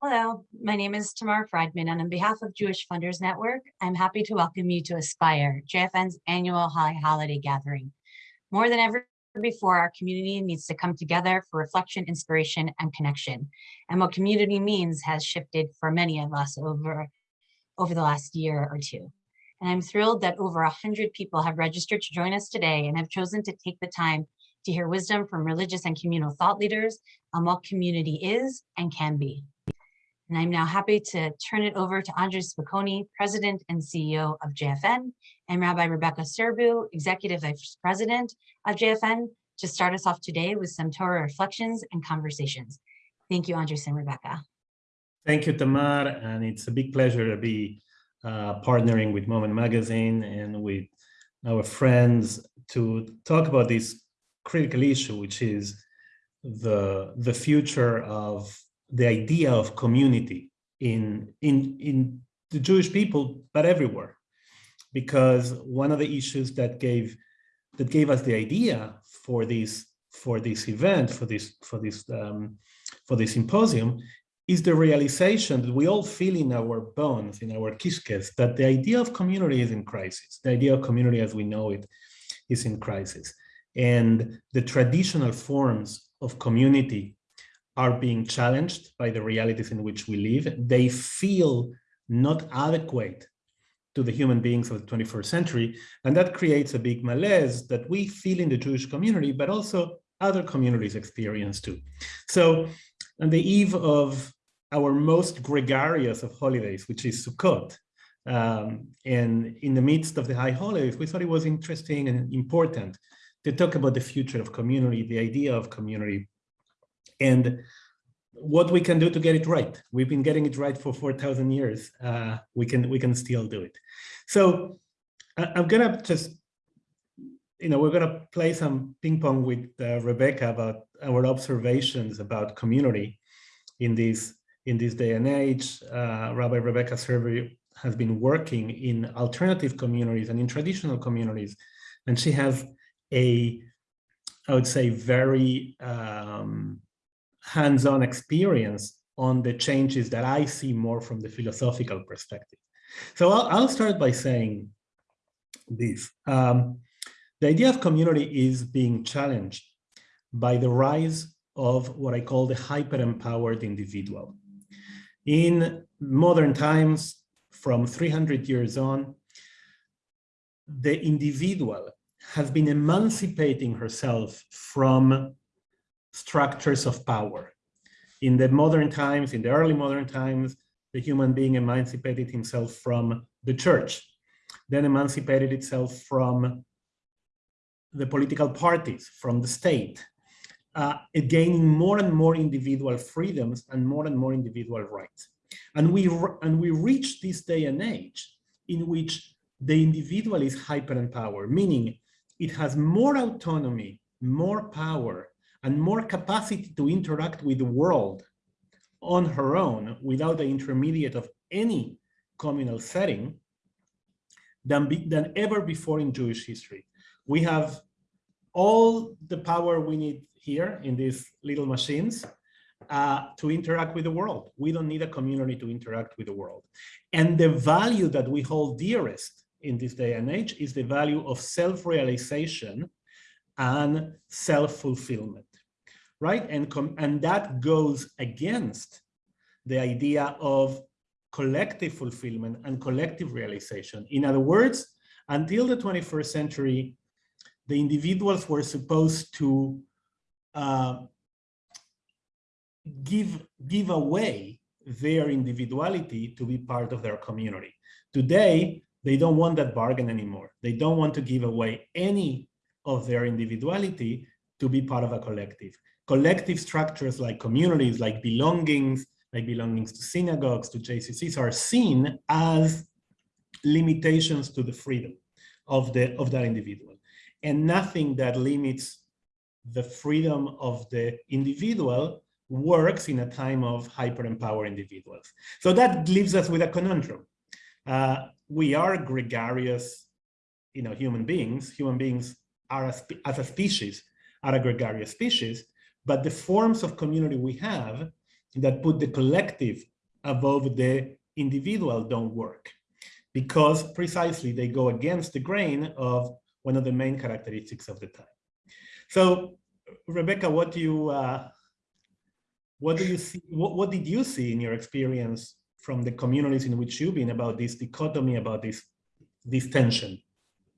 Hello, my name is Tamar Friedman, and on behalf of Jewish Funders Network, I'm happy to welcome you to Aspire, JFN's annual high holiday gathering. More than ever before, our community needs to come together for reflection, inspiration, and connection. And what community means has shifted for many of us over, over the last year or two. And I'm thrilled that over 100 people have registered to join us today and have chosen to take the time to hear wisdom from religious and communal thought leaders on what community is and can be. And I'm now happy to turn it over to Andres Spokoiny, President and CEO of JFN, and Rabbi Rebecca Sirbu, Executive Vice President of JFN, to start us off today with some Torah reflections and conversations. Thank you, Andres and Rebecca. Thank you, Tamar, and it's a big pleasure to be uh, partnering with Moment Magazine and with our friends to talk about this critical issue, which is the, the future of the idea of community in, in, in the Jewish people, but everywhere. Because one of the issues that gave that gave us the idea for this for this event, for this for this um, for this symposium, is the realization that we all feel in our bones, in our kishkes, that the idea of community is in crisis. The idea of community as we know it is in crisis. And the traditional forms of community are being challenged by the realities in which we live. They feel not adequate to the human beings of the 21st century. And that creates a big malaise that we feel in the Jewish community, but also other communities experience too. So on the eve of our most gregarious of holidays, which is Sukkot, um, and in the midst of the high holidays, we thought it was interesting and important to talk about the future of community, the idea of community, and what we can do to get it right. We've been getting it right for 4,000 years. Uh, we can we can still do it. So I'm gonna just, you know, we're gonna play some ping pong with uh, Rebecca about our observations about community in this in this day and age. Uh, Rabbi Rebecca Sirbu has been working in alternative communities and in traditional communities, and she has a, I would say, very um, hands-on experience on the changes that I see more from the philosophical perspective. So I'll, I'll start by saying this. Um, the idea of community is being challenged by the rise of what I call the hyper-empowered individual. In modern times, from 300 years on, the individual has been emancipating herself from structures of power. In the modern times, in the early modern times, the human being emancipated himself from the church, then emancipated itself from the political parties, from the state, uh, gaining more and more individual freedoms and more and more individual rights. And we, and we reach this day and age in which the individual is hyper empowered, meaning it has more autonomy, more power, and more capacity to interact with the world on her own without the intermediate of any communal setting than, be, than ever before in Jewish history. We have all the power we need here in these little machines uh, to interact with the world. We don't need a community to interact with the world. And the value that we hold dearest in this day and age is the value of self-realization and self-fulfillment right? And, and that goes against the idea of collective fulfillment and collective realization. In other words, until the 21st century, the individuals were supposed to uh, give, give away their individuality to be part of their community. Today, they don't want that bargain anymore. They don't want to give away any of their individuality to be part of a collective collective structures like communities, like belongings, like belongings to synagogues, to JCCs are seen as limitations to the freedom of, the, of that individual. And nothing that limits the freedom of the individual works in a time of hyper-empowered individuals. So that leaves us with a conundrum. Uh, we are gregarious, you know, human beings. Human beings are, a, as a species, are a gregarious species, but the forms of community we have that put the collective above the individual don't work because precisely they go against the grain of one of the main characteristics of the time. So, Rebecca, what do you uh, what do you see? What, what did you see in your experience from the communities in which you've been about this dichotomy, about this this tension?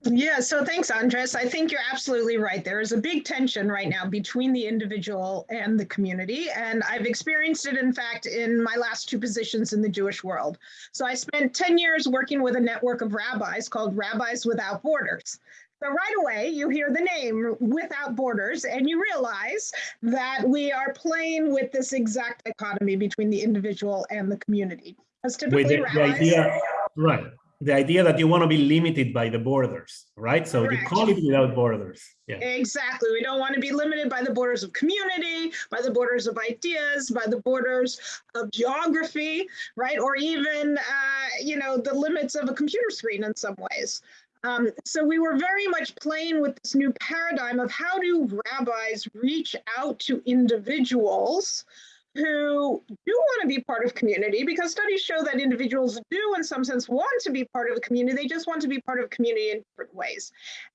Yeah, so thanks, Andres. I think you're absolutely right. There is a big tension right now between the individual and the community. And I've experienced it, in fact, in my last two positions in the Jewish world. So I spent 10 years working with a network of rabbis called Rabbis Without Borders. So right away, you hear the name Without Borders, and you realize that we are playing with this exact dichotomy between the individual and the community. Because typically, With the, the rabbis, idea, right? The idea that you want to be limited by the borders, right? So you call it without borders. Yeah. Exactly. We don't want to be limited by the borders of community, by the borders of ideas, by the borders of geography, right? Or even, uh, you know, the limits of a computer screen in some ways. Um, so we were very much playing with this new paradigm of how do rabbis reach out to individuals who do want to be part of community because studies show that individuals do in some sense want to be part of a community they just want to be part of community in different ways.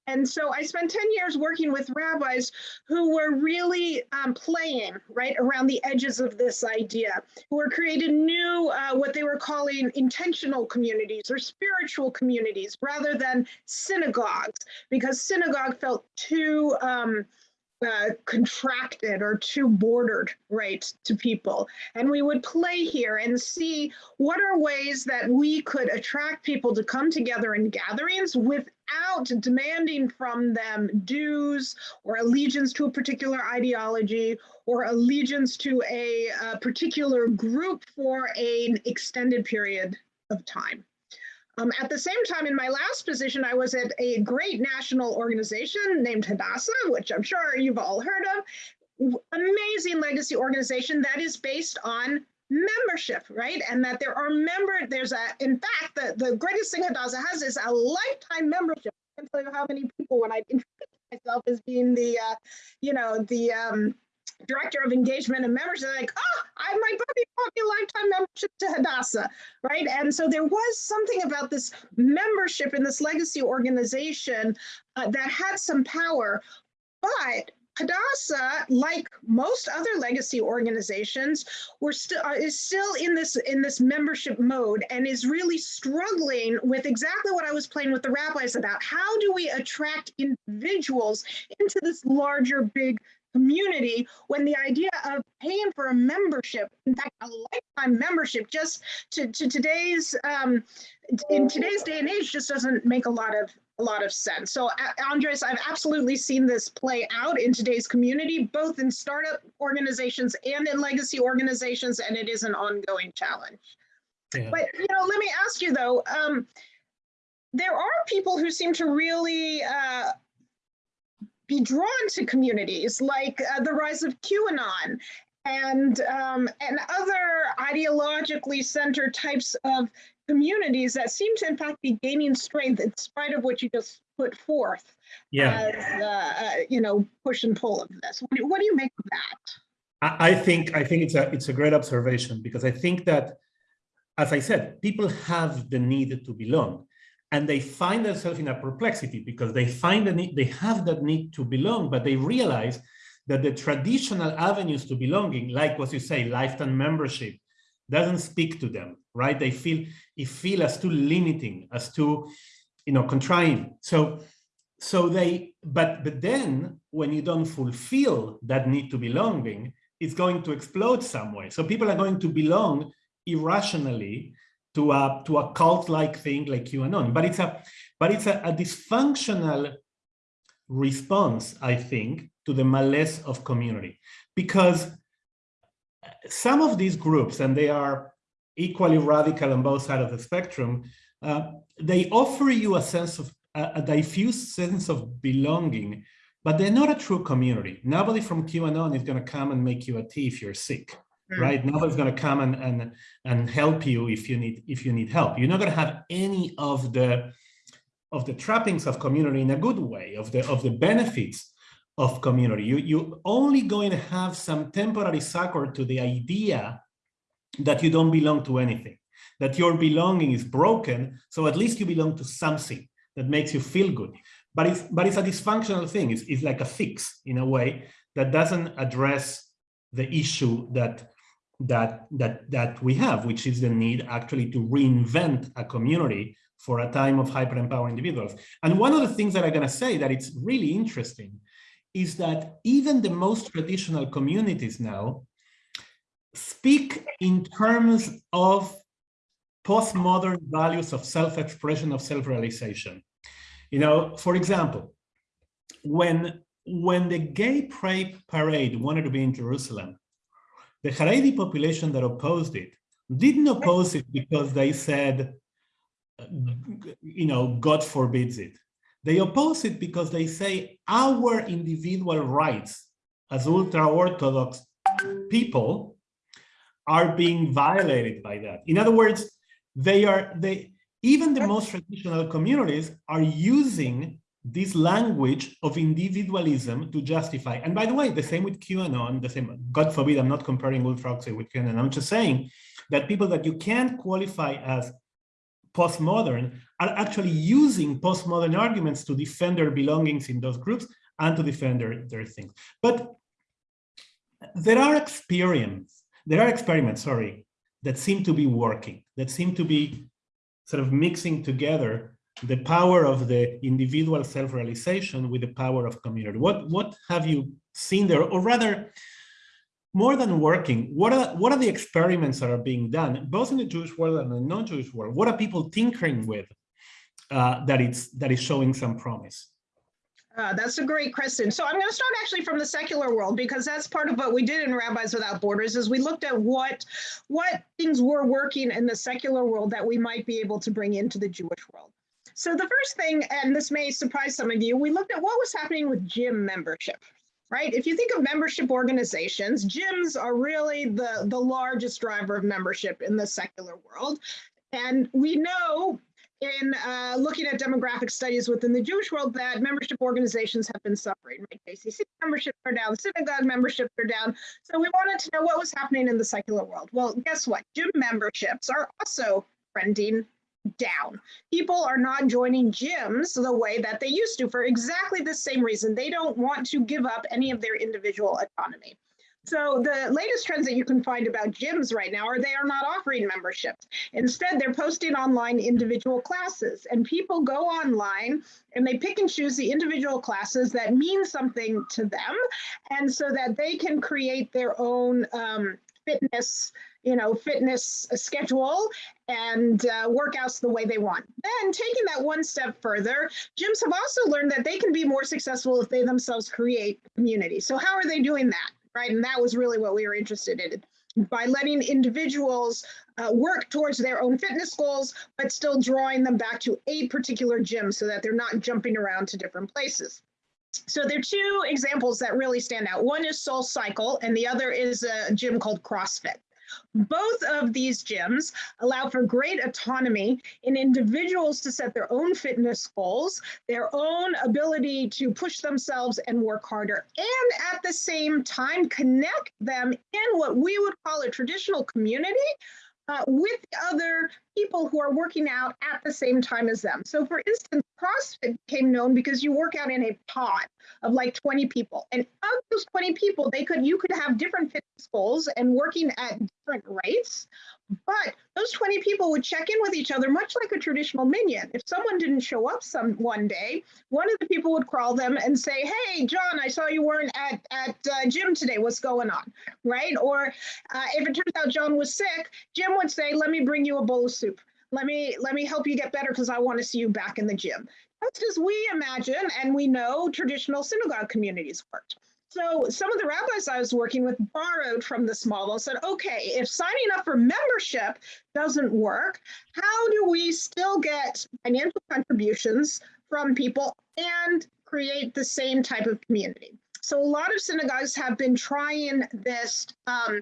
And so i spent 10 years working with rabbis who were really um, playing right around the edges of this idea who were creating new uh, what they were calling intentional communities or spiritual communities rather than synagogues because synagogue felt too um, uh, contracted or too bordered right to people. And we would play here and see what are ways that we could attract people to come together in gatherings without demanding from them dues or allegiance to a particular ideology or allegiance to a, a particular group for an extended period of time um, at the same time, in my last position, I was at a great national organization named Hadassah, which I'm sure you've all heard of. Amazing legacy organization that is based on membership, right? And that there are member, there's a, in fact, the, the greatest thing Hadassah has is a lifetime membership. I can't tell you how many people when I introduced myself as being the, uh, you know, the, um, director of engagement and members are like, oh, I, my buddy bought me a lifetime membership to Hadassah, right? And so there was something about this membership in this legacy organization uh, that had some power, but Hadassah, like most other legacy organizations, we're still uh, is still in this in this membership mode and is really struggling with exactly what I was playing with the rabbis about. How do we attract individuals into this larger, big community when the idea of paying for a membership, in fact, a lifetime membership, just to, to today's um, in today's day and age, just doesn't make a lot of a lot of sense. So, Andres, I've absolutely seen this play out in today's community, both in startup organizations and in legacy organizations, and it is an ongoing challenge. Yeah. But you know, let me ask you though. Um, there are people who seem to really uh, be drawn to communities, like uh, the rise of QAnon and um, and other ideologically centered types of communities that seem to in fact be gaining strength in spite of what you just put forth Yeah. as uh, uh, you know push and pull of this. What do, what do you make of that? I I think I think it's a it's a great observation because I think that, as I said, people have the need to belong, and they find themselves in a perplexity because they find the need they have that need to belong, but they realize that the traditional avenues to belonging, like what you say, lifetime membership, doesn't speak to them, right? They feel it feel as too limiting, as too, you know, contracting. So so they but but then when you don't fulfill that need to belonging it's going to explode somewhere so people are going to belong irrationally to a to a cult like thing like qanon. But it's a but it's a, a dysfunctional response i think to the malaise of community. Because some of these groups and they are equally radical on both sides of the spectrum uh, they offer you a sense of a, a diffuse sense of belonging, but they're not a true community. Nobody from QAnon is going to come and make you a tea if you're sick, Mm. right? Nobody's going to come and, and and help you if you need if you need help. You're not going to have any of the of the trappings of community in a good way, of the of the benefits of community. You you only going to have some temporary succor to the idea that you don't belong to anything, that your belonging is broken, so at least you belong to something that makes you feel good. But it's, but it's a dysfunctional thing. It's, it's like a fix in a way that doesn't address the issue that that that that we have, which is the need actually to reinvent a community for a time of hyper empowered individuals. And one of the things that I'm going to say that it's really interesting is that even the most traditional communities now speak in terms of postmodern values of self-expression, of self-realization. You know, for example, when when the gay parade wanted to be in Jerusalem, the Haredi population that opposed it didn't oppose it because they said, you know, God forbids it. They oppose it because they say our individual rights as ultra-Orthodox people are being violated by that. In other words, they are, they, even the most traditional communities are using this language of individualism to justify. And by the way, the same with QAnon, the same, God forbid, I'm not comparing ultra with QAnon. I'm just saying that people that you can't qualify as postmodern are actually using postmodern arguments to defend their belongings in those groups and to defend their, their things. But there are experiments, there are experiments, sorry, that seem to be working, that seem to be sort of mixing together the power of the individual self-realization with the power of community. What, what have you seen there? Or rather, more than working, what are, what are the experiments that are being done, both in the Jewish world and the non-Jewish world? What are people tinkering with uh, that, it's, that is showing some promise? Uh, that's a great question. So I'm going to start actually from the secular world because that's part of what we did in Rabbis Without Borders is we looked at what what things were working in the secular world that we might be able to bring into the Jewish world. So the first thing, and this may surprise some of you, we looked at what was happening with gym membership right? If you think of membership organizations, gyms are really the, the largest driver of membership in the secular world. And we know in uh, looking at demographic studies within the Jewish world that membership organizations have been suffering. Right? JCC memberships are down, synagogue memberships are down. So we wanted to know what was happening in the secular world. Well, guess what? Gym memberships are also trending down. People are not joining gyms the way that they used to for exactly the same reason. They don't want to give up any of their individual autonomy. So the latest trends that you can find about gyms right now are they are not offering memberships. Instead, they're posting online individual classes and people go online and they pick and choose the individual classes that mean something to them and so that they can create their own um, fitness you know, fitness schedule and uh, workouts the way they want. Then taking that one step further, gyms have also learned that they can be more successful if they themselves create community. So how are they doing that? Right. And that was really what we were interested in by letting individuals uh, work towards their own fitness goals, but still drawing them back to a particular gym so that they're not jumping around to different places. So there are two examples that really stand out. One is Soul Cycle, and the other is a gym called CrossFit. Both of these gyms allow for great autonomy in individuals to set their own fitness goals, their own ability to push themselves and work harder, and at the same time connect them in what we would call a traditional community uh, with other people who are working out at the same time as them. So for instance, CrossFit became known because you work out in a pod of like 20 people. And of those 20 people, they could you could have different fitness goals and working at different rates. But those 20 people would check in with each other much like a traditional minyan. If someone didn't show up some one day, one of the people would call them and say, hey, John, I saw you weren't at, at uh, gym today. What's going on? Right? Or uh, if it turns out John was sick, Jim would say, let me bring you a bowl of soup. Let me let me help you get better because I want to see you back in the gym. That's as we imagine and we know traditional synagogue communities worked. So some of the rabbis I was working with borrowed from this model said, okay, if signing up for membership doesn't work, how do we still get financial contributions from people and create the same type of community? So a lot of synagogues have been trying this um,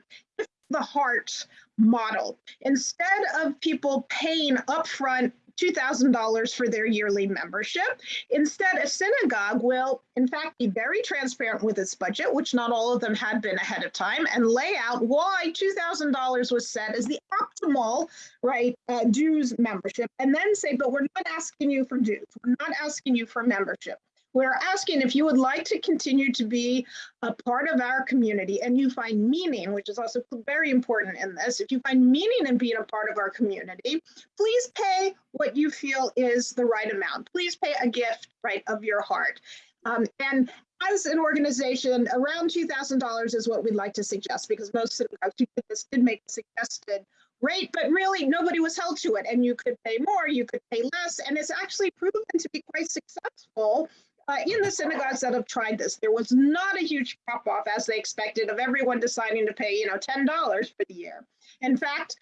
the heart model. Instead of people paying upfront $2,000 for their yearly membership. Instead, a synagogue will, in fact, be very transparent with its budget, which not all of them had been ahead of time, and lay out why $2,000 was set as the optimal right uh, dues membership, and then say, but we're not asking you for dues. We're not asking you for membership. We're asking if you would like to continue to be a part of our community and you find meaning, which is also very important in this, if you find meaning in being a part of our community, please pay what you feel is the right amount. Please pay a gift, right, of your heart. Um, and as an organization, around $2,000 is what we'd like to suggest because most synagogues who did this did make suggested rate, but really nobody was held to it. And you could pay more, you could pay less, and it's actually proven to be quite successful uh, in the synagogues that have tried this, there was not a huge drop off as they expected of everyone deciding to pay, you know, $10 for the year. In fact,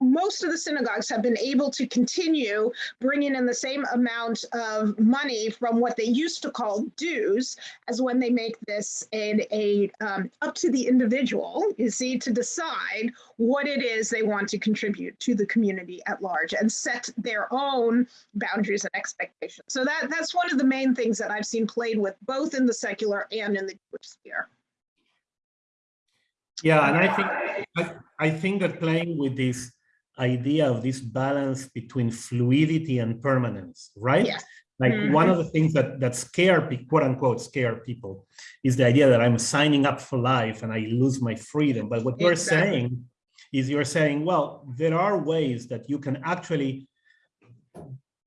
most of the synagogues have been able to continue bringing in the same amount of money from what they used to call dues as when they make this a, a um, up to the individual, you see, to decide what it is they want to contribute to the community at large and set their own boundaries and expectations. So that, that's one of the main things that I've seen played with both in the secular and in the Jewish sphere. Yeah, and I think I, I think that playing with this idea of this balance between fluidity and permanence, right? Yes. Like Mhm. one of the things that that scare quote unquote scare people is the idea that I'm signing up for life and I lose my freedom. But what you're saying is you're saying, well, there are ways that you can actually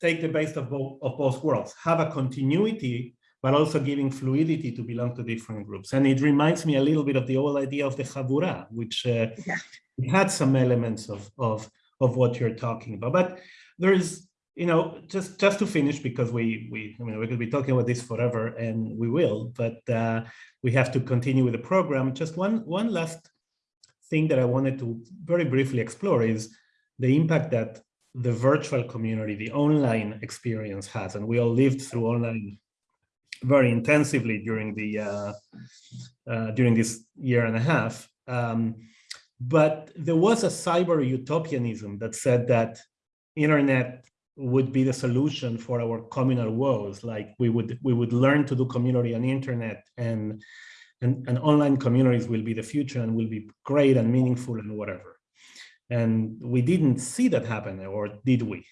take the best of both of both worlds, have a continuity, but also giving fluidity to belong to different groups. And it reminds me a little bit of the old idea of the Chabura, which uh, Yeah. had some elements of, of, of what you're talking about. But there is, you know, just, just to finish, because we, we, I mean, we could be talking about this forever and we will, but uh, we have to continue with the program. Just one, one last thing that I wanted to very briefly explore is the impact that the virtual community, the online experience has, and we all lived through online very intensively during the uh, uh, during this year and a half. Um, but there was a cyber utopianism that said that internet would be the solution for our communal woes. Like we would we would learn to do community on internet and and, and online communities will be the future and will be great and meaningful and whatever. And we didn't see that happen, or did we?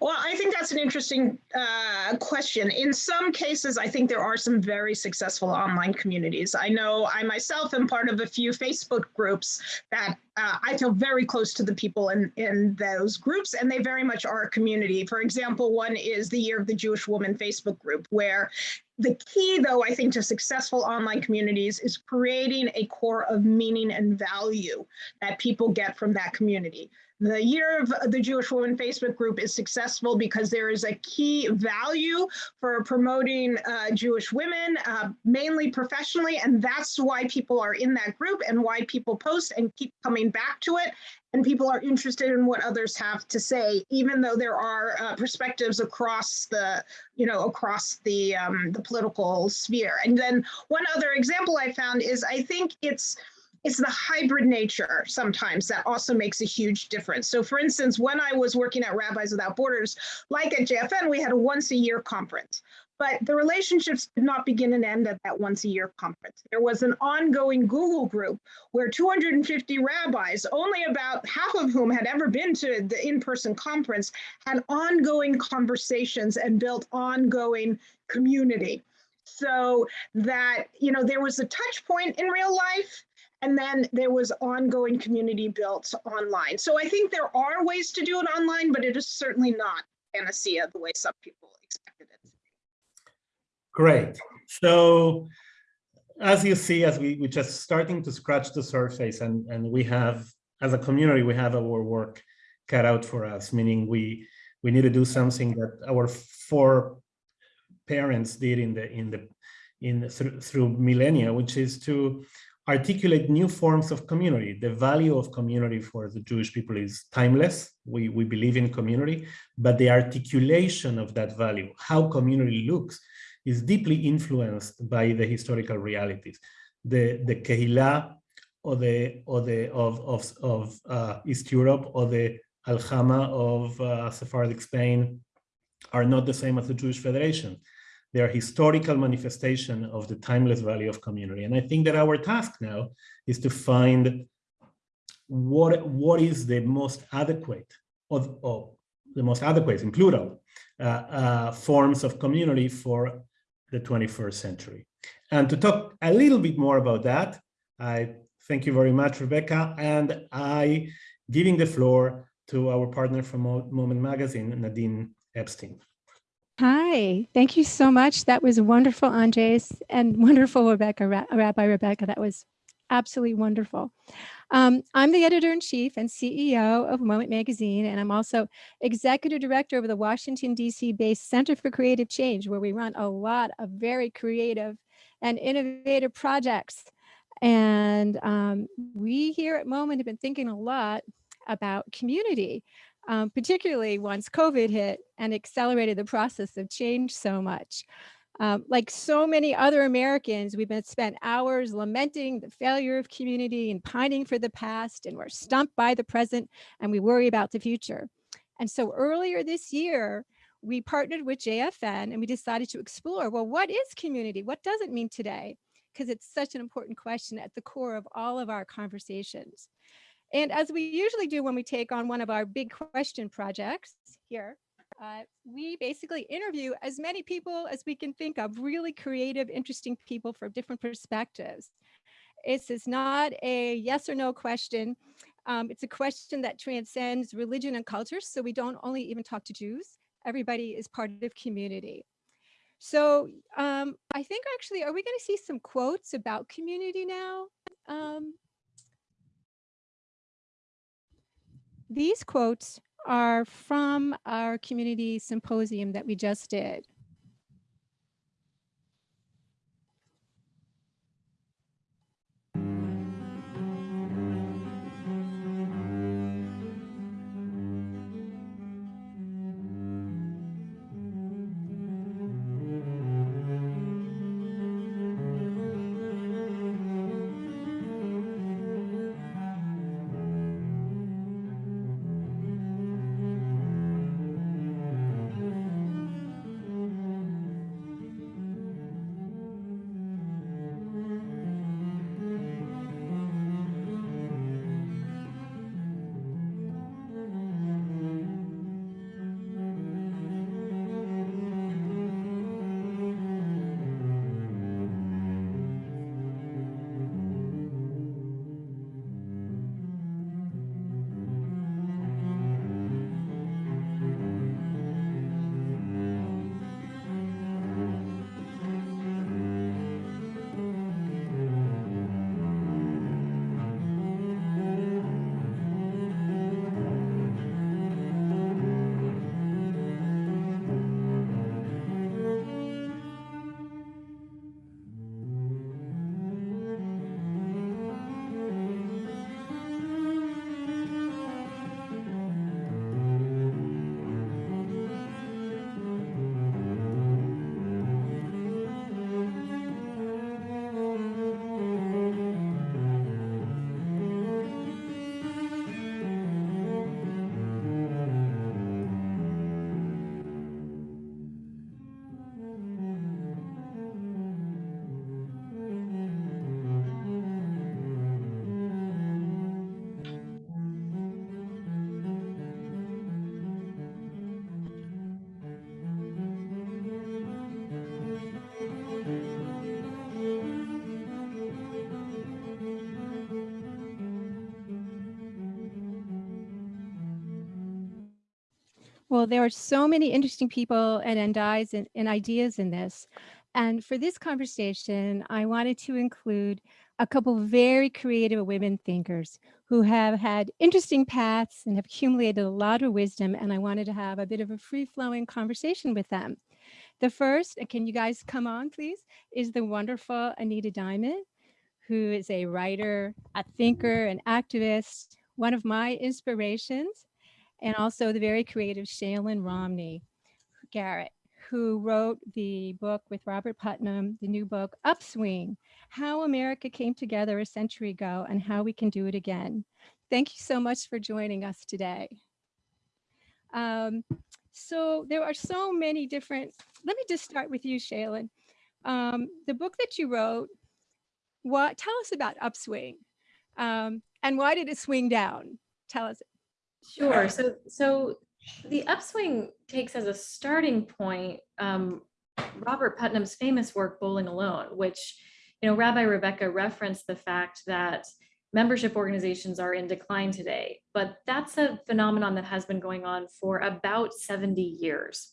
Well, I think that's an interesting uh, question. In some cases, I think there are some very successful online communities. I know I myself am part of a few Facebook groups that uh, I feel very close to the people in, in those groups, and they very much are a community. For example, one is the Year of the Jewish Woman Facebook group, where the key, though, I think, to successful online communities is creating a core of meaning and value that people get from that community. The Year of the Jewish Woman Facebook group is successful because there is a key value for promoting uh, Jewish women, uh, mainly professionally, and that's why people are in that group and why people post and keep coming back to it. And people are interested in what others have to say, even though there are uh, perspectives across the, you know, across the um, the political sphere. And then one other example I found is I think it's it's the hybrid nature sometimes that also makes a huge difference. So for instance, when I was working at Rabbis Without Borders, like at JFN, we had a once a year conference. But the relationships did not begin and end at that once a year conference. There was an ongoing Google group where 250 rabbis, only about half of whom had ever been to the in-person conference, had ongoing conversations and built ongoing community. So that, you know, there was a touch point in real life, and then there was ongoing community built online. So I think there are ways to do it online, but it is certainly not panacea the way some people expected it. Great. So as you see, as we, we're just starting to scratch the surface and, and we have, as a community, we have our work cut out for us, meaning we, we need to do something that our four parents did in the, in the, in through, through millennia, which is to articulate new forms of community. The value of community for the Jewish people is timeless. We, we believe in community, but the articulation of that value, how community looks, is deeply influenced by the historical realities. The, the Kehillah or the, or the, of, of, of uh, East Europe or the Aljama of uh, Sephardic Spain are not the same as the Jewish Federation. They are historical manifestation of the timeless value of community. And I think that our task now is to find what, what is the most adequate of, of the most adequate in plural uh, uh, forms of community for the 21st century. And to talk a little bit more about that, I thank you very much, Rebecca, and I giving the floor to our partner from Moment Magazine, Nadine Epstein. Hi, thank you so much. That was wonderful, Andres, and wonderful, Rebecca, Rabbi Rebecca. That was absolutely wonderful. Um, I'm the editor-in-chief and CEO of Moment Magazine, and I'm also executive director of the Washington, D.C. based Center for Creative Change, where we run a lot of very creative and innovative projects. And um, we here at Moment have been thinking a lot about community, um, particularly once COVID hit and accelerated the process of change so much. Um, like so many other Americans, we've been spent hours lamenting the failure of community and pining for the past, and we're stumped by the present, and we worry about the future. And so earlier this year, we partnered with JFN and we decided to explore, well, what is community? What does it mean today? Because it's such an important question at the core of all of our conversations. And as we usually do when we take on one of our big question projects here, uh, we basically interview as many people as we can think of, really creative, interesting people from different perspectives. This is not a yes or no question. Um, it's a question that transcends religion and culture. So we don't only even talk to Jews. Everybody is part of community. So um, I think actually, are we going to see some quotes about community now? Um, these quotes are from our community symposium that we just did. Well, there are so many interesting people and, and, and, and ideas in this. And for this conversation, I wanted to include a couple very creative women thinkers who have had interesting paths and have accumulated a lot of wisdom. And I wanted to have a bit of a free flowing conversation with them. The first, uh, can you guys come on, please, is the wonderful Anita Diamant, who is a writer, a thinker, an activist, one of my inspirations and also the very creative Shaylyn Romney Garrett, who wrote the book with Robert Putnam, the new book Upswing, How America Came Together a Century Ago and How We Can Do It Again. Thank you so much for joining us today. Um, so there are so many different, let me just start with you, Shaylyn. Um, the book that you wrote, what, tell us about Upswing. Um, and why did it swing down? Tell us. Sure. So, so the upswing takes as a starting point um, Robert Putnam's famous work, Bowling Alone, which, you know, Rabbi Rebecca referenced the fact that membership organizations are in decline today, but that's a phenomenon that has been going on for about 70 years.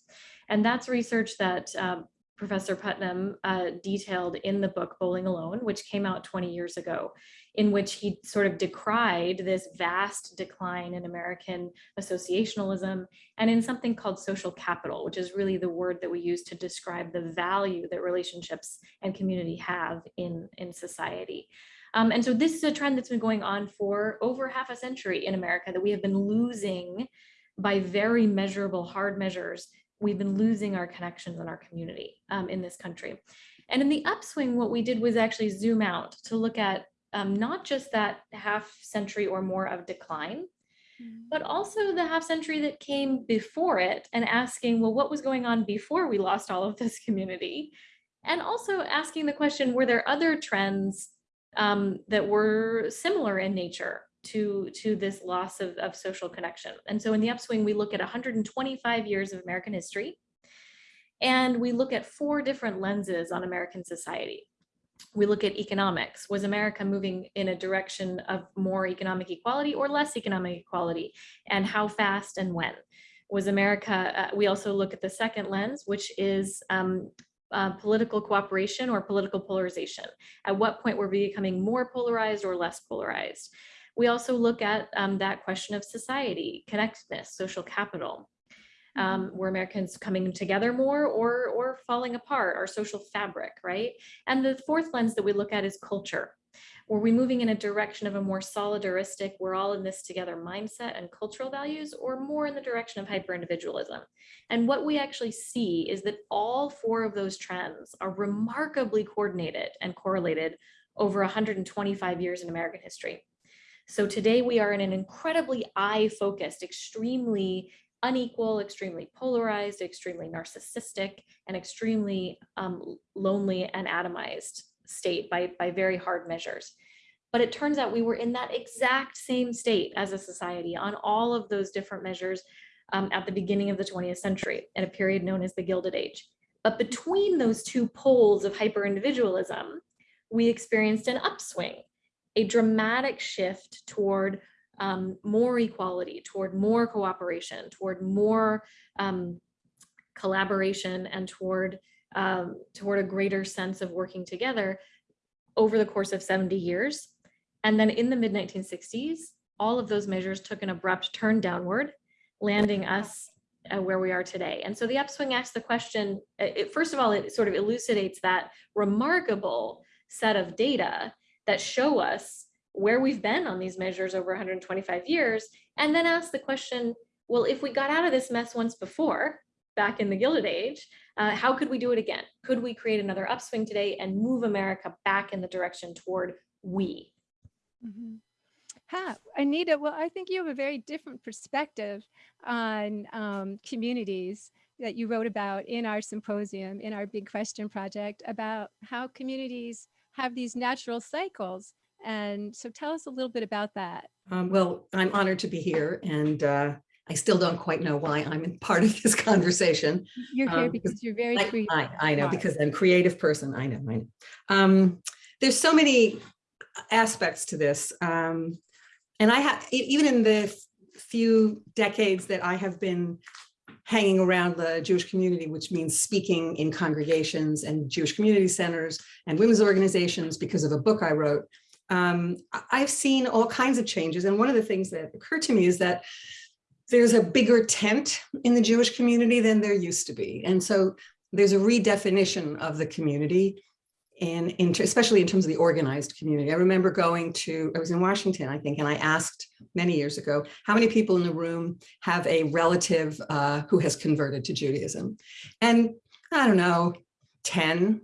And that's research that um, Professor Putnam uh, detailed in the book Bowling Alone, which came out 20 years ago, in which he sort of decried this vast decline in American associationalism and in something called social capital, which is really the word that we use to describe the value that relationships and community have in, in society. Um, and so this is a trend that's been going on for over half a century in America that we have been losing by very measurable hard measures we've been losing our connections in our community um, in this country. And in the upswing, what we did was actually zoom out to look at um, not just that half century or more of decline, but also the half century that came before it and asking, well, what was going on before we lost all of this community? And also asking the question, were there other trends um, that were similar in nature to, to this loss of, of social connection. And so in the upswing, we look at 125 years of American history, and we look at four different lenses on American society. We look at economics. Was America moving in a direction of more economic equality or less economic equality? And how fast and when? Was America, uh, we also look at the second lens, which is um, uh, political cooperation or political polarization. At what point were we becoming more polarized or less polarized? We also look at um, that question of society, connectedness, social capital. Um, were Americans coming together more or, or falling apart, our social fabric, right? And the fourth lens that we look at is culture. Were we moving in a direction of a more solidaristic, we're all in this together mindset and cultural values, or more in the direction of hyper-individualism? And what we actually see is that all four of those trends are remarkably coordinated and correlated over 125 years in American history. So today we are in an incredibly eye-focused, extremely unequal, extremely polarized, extremely narcissistic, and extremely um, lonely and atomized state by, by very hard measures. But it turns out we were in that exact same state as a society on all of those different measures um, at the beginning of the 20th century, in a period known as the Gilded Age. But between those two poles of hyper-individualism, we experienced an upswing a dramatic shift toward um, more equality, toward more cooperation, toward more um, collaboration, and toward um, toward a greater sense of working together over the course of 70 years. And then in the mid 1960s, all of those measures took an abrupt turn downward, landing us uh, where we are today. And so the upswing asks the question, it, first of all, it sort of elucidates that remarkable set of data that show us where we've been on these measures over 125 years, and then ask the question, well, if we got out of this mess once before, back in the Gilded Age, uh, how could we do it again? Could we create another upswing today and move America back in the direction toward we? Mm -hmm. Ha, Anita, well, I think you have a very different perspective on um, communities that you wrote about in our symposium, in our Big Question project, about how communities have these natural cycles. And so tell us a little bit about that. Um, well, I'm honored to be here and uh, I still don't quite know why I'm in part of this conversation. You're here um, because you're very I, creative. I, I know, because I'm a creative person. I know, I know. Um, there's so many aspects to this. Um, and I have, even in the few decades that I have been hanging around the Jewish community, which means speaking in congregations and Jewish community centers and women's organizations because of a book I wrote. Um, I've seen all kinds of changes. And one of the things that occurred to me is that there's a bigger tent in the Jewish community than there used to be. And so there's a redefinition of the community and in, especially in terms of the organized community. I remember going to, I was in Washington, I think, and I asked many years ago, how many people in the room have a relative uh, who has converted to Judaism? And I don't know, 10.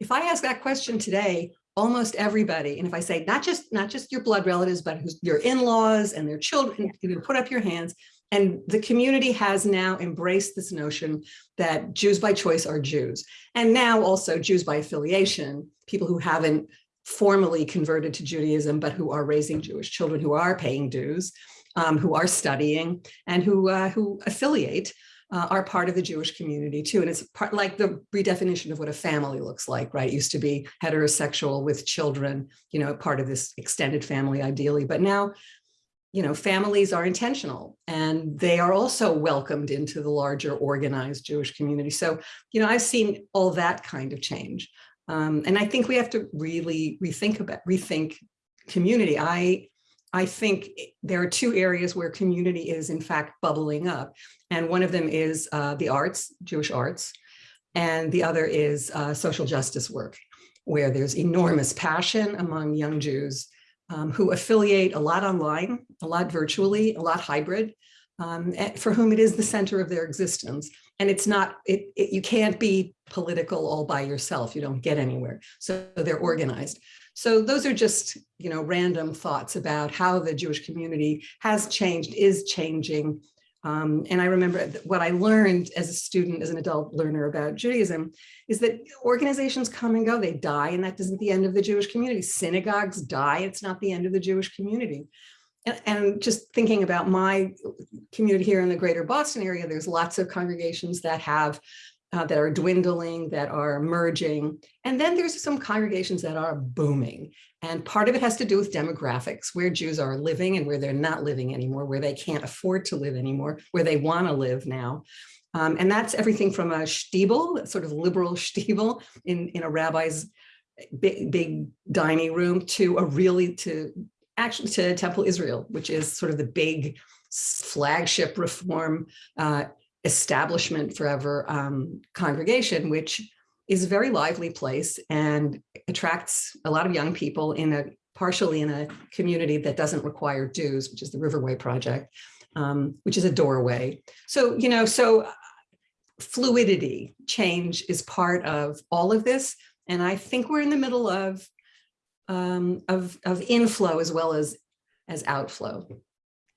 If I ask that question today, almost everybody, and if I say not just not just your blood relatives, but your in-laws and their children, you know, put up your hands, And the community has now embraced this notion that Jews by choice are Jews. And now also Jews by affiliation, people who haven't formally converted to Judaism, but who are raising Jewish children, who are paying dues, um, who are studying, and who, uh, who affiliate uh, are part of the Jewish community too. And it's part like the redefinition of what a family looks like, right? It used to be heterosexual with children, you know, part of this extended family ideally, but now, you know, families are intentional and they are also welcomed into the larger organized Jewish community. So, you know, I've seen all that kind of change. Um, and I think we have to really rethink about, rethink community. I I think there are two areas where community is in fact bubbling up. And one of them is uh, the arts, Jewish arts, and the other is uh, social justice work, where there's enormous passion among young Jews um, who affiliate a lot online, a lot virtually, a lot hybrid, um, for whom it is the center of their existence. And it's not, it, it, you can't be political all by yourself. You don't get anywhere. So they're organized. So those are just, you know, random thoughts about how the Jewish community has changed, is changing. Um, and I remember what I learned as a student, as an adult learner about Judaism, is that organizations come and go, they die, and that isn't the end of the Jewish community. Synagogues die, it's not the end of the Jewish community. And, and just thinking about my community here in the greater Boston area, there's lots of congregations that have uh, that are dwindling, that are merging. And then there's some congregations that are booming. And part of it has to do with demographics, where Jews are living and where they're not living anymore, where they can't afford to live anymore, where they want to live now. Um, and that's everything from a shtibel, sort of liberal shtibel in, in a rabbi's big, big dining room to a really, to actually to Temple Israel, which is sort of the big flagship reform uh, establishment forever um, congregation, which is a very lively place and attracts a lot of young people in a partially in a community that doesn't require dues, which is the Riverway Project, um, which is a doorway. So, you know, so uh, fluidity, change is part of all of this. And I think we're in the middle of, um, of, of inflow as well as, as outflow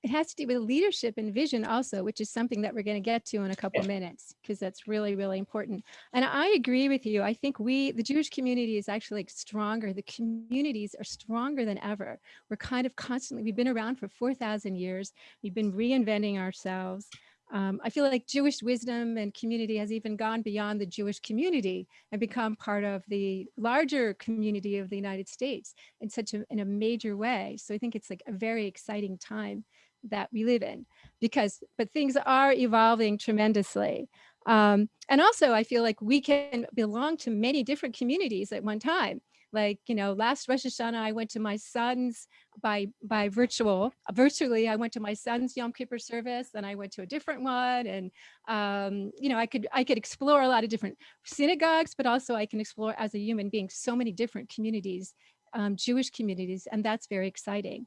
it has to do with leadership and vision also, which is something that we're going to get to in a couple minutes, because that's really, really important. And I agree with you. I think we, the Jewish community is actually like stronger. The communities are stronger than ever. We're kind of constantly, we've been around for 4,000 years. We've been reinventing ourselves. Um, I feel like Jewish wisdom and community has even gone beyond the Jewish community and become part of the larger community of the United States in such a, in a major way. So I think it's like a very exciting time that we live in because but things are evolving tremendously. Um, and also I feel like we can belong to many different communities at one time. Like you know last Rosh Hashanah I went to my son's by by virtual virtually I went to my son's Yom Kippur service and I went to a different one and um, you know I could I could explore a lot of different synagogues but also I can explore as a human being so many different communities um, Jewish communities and that's very exciting.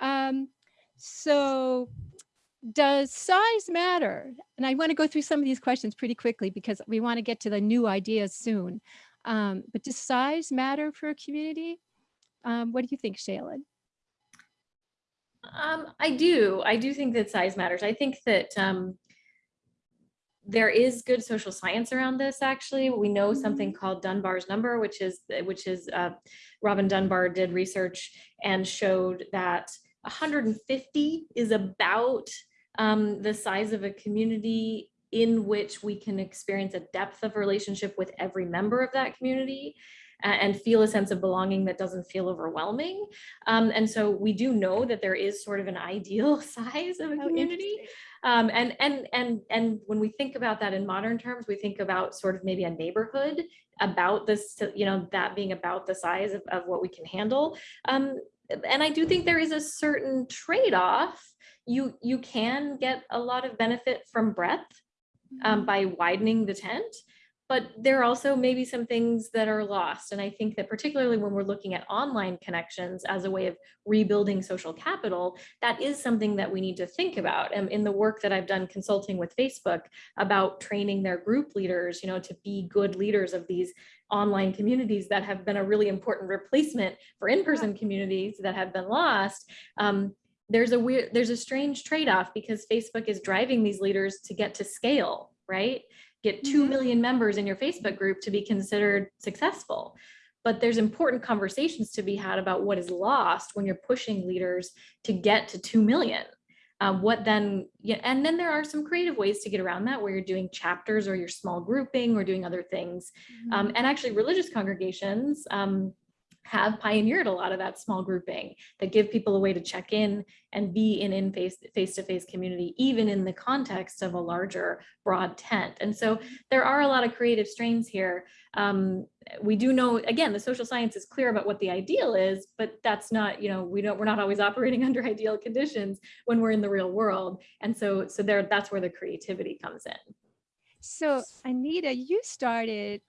Um, so does size matter? And I want to go through some of these questions pretty quickly because we want to get to the new ideas soon. Um, but does size matter for a community? Um, what do you think, Shaylyn? Um, I do. I do think that size matters. I think that um, there is good social science around this. Actually, we know something called Dunbar's number, which is which is uh, Robin Dunbar did research and showed that 150 is about um, the size of a community in which we can experience a depth of relationship with every member of that community and feel a sense of belonging that doesn't feel overwhelming. Um, and so we do know that there is sort of an ideal size of a community. Um, and, and, and, and when we think about that in modern terms, we think about sort of maybe a neighborhood about this, you know, that being about the size of, of what we can handle. Um, and I do think there is a certain trade-off. You, you can get a lot of benefit from breadth um, mm-hmm. by widening the tent, but there are also maybe some things that are lost. And I think that particularly when we're looking at online connections as a way of rebuilding social capital, that is something that we need to think about. And in the work that I've done consulting with Facebook about training their group leaders, you know, to be good leaders of these online communities that have been a really important replacement for in-person communities that have been lost. Um, there's a weird, there's a strange trade-off because Facebook is driving these leaders to get to scale, right? Get 2 Mhm. members in your Facebook group to be considered successful. But there's important conversations to be had about what is lost when you're pushing leaders to get to 2 million. Um, what then, yeah, and then there are some creative ways to get around that where you're doing chapters or you're small grouping or doing other things. Um, and actually religious congregations um, have pioneered a lot of that small grouping that give people a way to check in and be in in face face to face community, even in the context of a larger broad tent. And so there are a lot of creative strains here. Um, we do know, again, the social science is clear about what the ideal is, but that's not, you know, we don't, we're not always operating under ideal conditions when we're in the real world. And so, so there, that's where the creativity comes in. So Anita, you started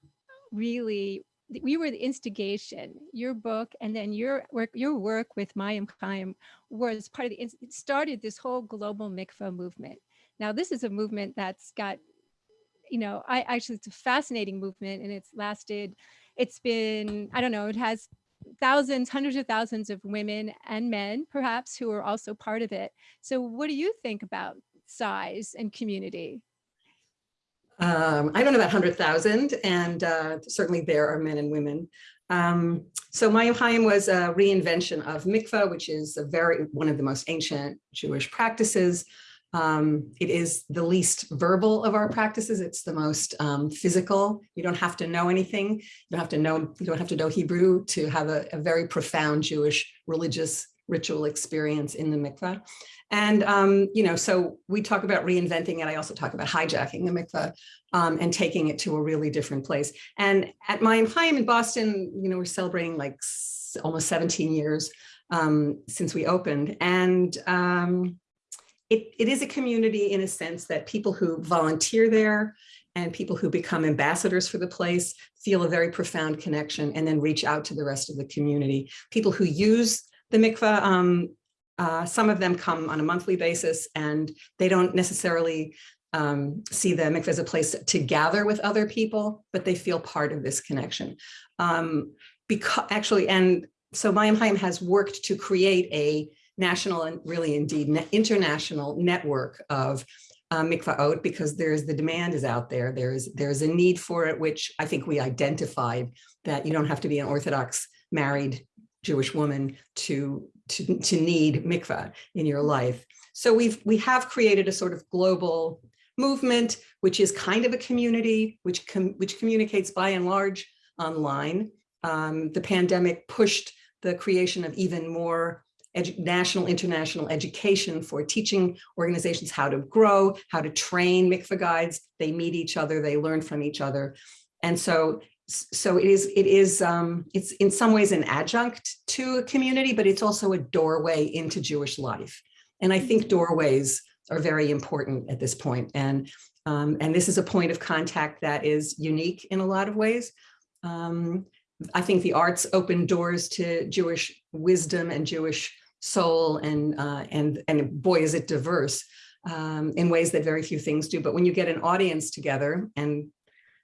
really, we were the instigation, your book and then your work, your work with Mayyim Hayyim was part of the, it started this whole global mikvah movement. Now, this is a movement that's got, you know, I actually, it's a fascinating movement and it's lasted, it's been, I don't know, it has thousands, hundreds of thousands of women and men perhaps who are also part of it. So what do you think about size and community? Um, I don't know about 100,000 and uh, certainly there are men and women. Um, so Mayyim Hayyim was a reinvention of mikveh, which is a very one of the most ancient Jewish practices. Um, it is the least verbal of our practices. It's the most um, physical. You don't have to know anything. You don't have to know. You don't have to know Hebrew to have a, a very profound Jewish religious ritual experience in the mikveh. And, um, you know, so we talk about reinventing it. I also talk about hijacking the mikveh um, and taking it to a really different place. And at Mayyim Hayyim in Boston, you know, we're celebrating like almost 17 years um, since we opened. And um, it, it is a community in a sense that people who volunteer there and people who become ambassadors for the place feel a very profound connection and then reach out to the rest of the community. People who use the mikveh, um, uh, some of them come on a monthly basis and they don't necessarily um, see the mikveh as a place to gather with other people, but they feel part of this connection. Um, because actually, and so Mayyim has worked to create a national and really indeed international network of uh, mikvaot because there's the demand is out there. There's there's a need for it, which I think we identified that you don't have to be an Orthodox married Jewish woman to to, to need mikvah in your life. So we've we have created a sort of global movement, which is kind of a community, which com which communicates by and large online. Um, the pandemic pushed the creation of even more national, international education for teaching organizations how to grow, how to train mikvah guides. They meet each other, they learn from each other. And so, so it is, it is, um, it's in some ways an adjunct to a community, but it's also a doorway into Jewish life. And I think doorways are very important at this point. And, um, and this is a point of contact that is unique in a lot of ways. Um, I think the arts open doors to Jewish wisdom and Jewish soul and uh, and and boy is it diverse um, in ways that very few things do. But when you get an audience together and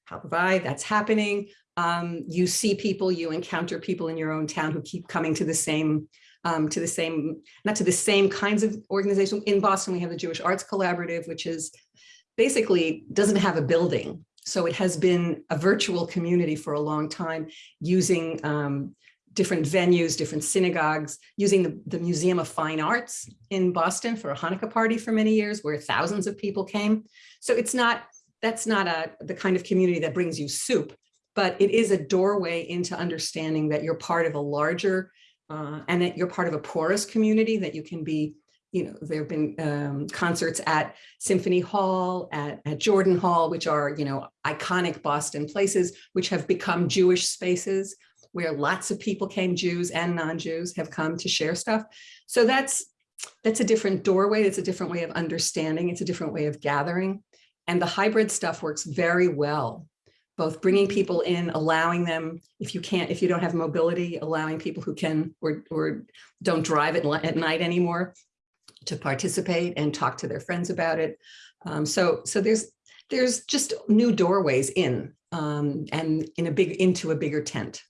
how provide that's happening, um, you see people, you encounter people in your own town who keep coming to the same um, to the same not to the same kinds of organization. In Boston, we have the Jewish Arts Collaborative, which is basically doesn't have a building. So it has been a virtual community for a long time using um, different venues, different synagogues, using the, the Museum of Fine Arts in Boston for a Hanukkah party for many years where thousands of people came. So it's not, that's not a, the kind of community that brings you soup, but it is a doorway into understanding that you're part of a larger uh, and that you're part of a porous community that you can be you know, there have been um, concerts at Symphony Hall, at, at Jordan Hall, which are, you know, iconic Boston places, which have become Jewish spaces where lots of people came, Jews and non-Jews have come to share stuff. So that's, that's a different doorway. It's a different way of understanding. It's a different way of gathering. And the hybrid stuff works very well both bringing people in, allowing them, if you can't, if you don't have mobility, allowing people who can or, or don't drive at, at night anymore to participate and talk to their friends about it. Um, so, so there's there's just new doorways in um, and in a big into a bigger tent.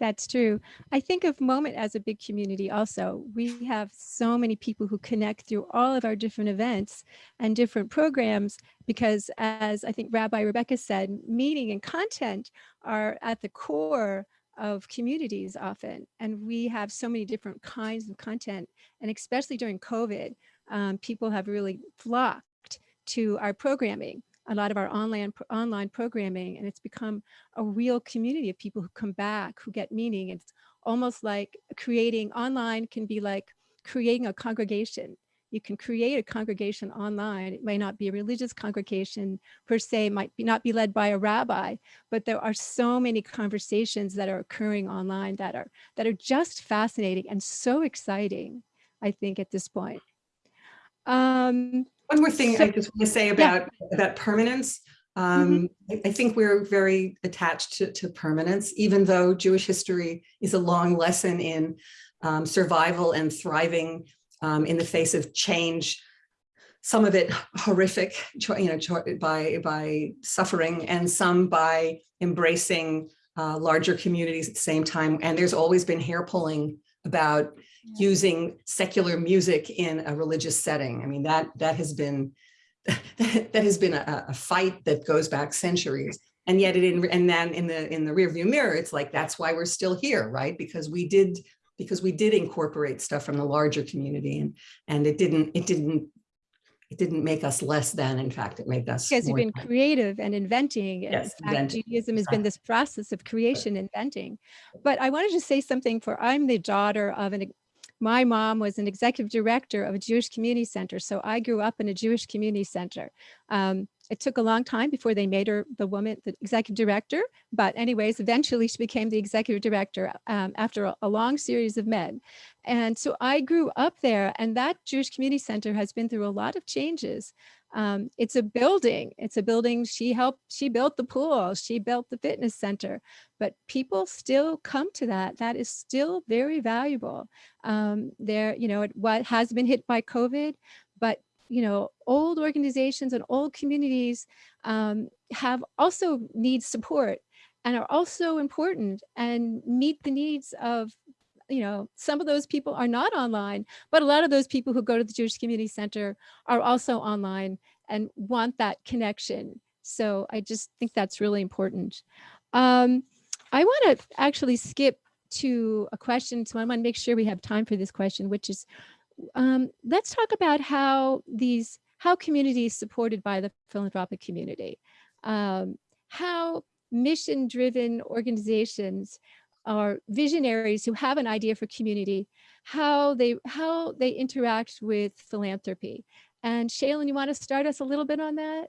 That's true. I think of Moment as a big community also. We have so many people who connect through all of our different events and different programs because as I think Rabbi Rebecca said, meaning and content are at the core of communities often. And we have so many different kinds of content. And especially during COVID, um, people have really flocked to our programming a lot of our online online programming and it's become a real community of people who come back who get meaning. It's almost like creating online can be like creating a congregation. You can create a congregation online. It may not be a religious congregation per se might be not be led by a rabbi but there are so many conversations that are occurring online that are that are just fascinating and so exciting i think at this point. Um One more thing So- I just want to say about, about permanence. Um, I, I think we're very attached to, to permanence, even though Jewish history is a long lesson in um, survival and thriving um, in the face of change. Some of it horrific, you know, by, by suffering and some by embracing uh, larger communities at the same time. And there's always been hair pulling about using secular music in a religious setting. I mean, that that has been that, has been a, a fight that goes back centuries. And yet it in and then in the in the rearview mirror, it's like that's why we're still here, right? Because we did because we did incorporate stuff from the larger community and and it didn't it didn't it didn't make us less than in fact it made us because we've been than. creative and inventing. and in Yes, fact, inventing, Judaism has been this process of creation, inventing. But I wanted to say something for I'm the daughter of an, my mom was an executive director of a Jewish community center. So I grew up in a Jewish community center. Um, it took a long time before they made her the woman, the executive director. But anyways, eventually she became the executive director um, after a, a long series of men. And so I grew up there and that Jewish community center has been through a lot of changes. Um, it's a building. It's a building. She helped. She built the pool. She built the fitness center. But people still come to that. That is still very valuable. Um, there, you know, it what has been hit by COVID, but you know, old organizations and old communities um, have also need support and are also important and meet the needs of you know, some of those people are not online, but a lot of those people who go to the Jewish Community Center are also online and want that connection. So I just think that's really important. Um, I want to actually skip to a question. So I want to make sure we have time for this question, which is, um, let's talk about how these, how communities supported by the philanthropic community, um, how mission-driven organizations are visionaries who have an idea for community, how they how they interact with philanthropy. And Shaylyn, you want to start us a little bit on that?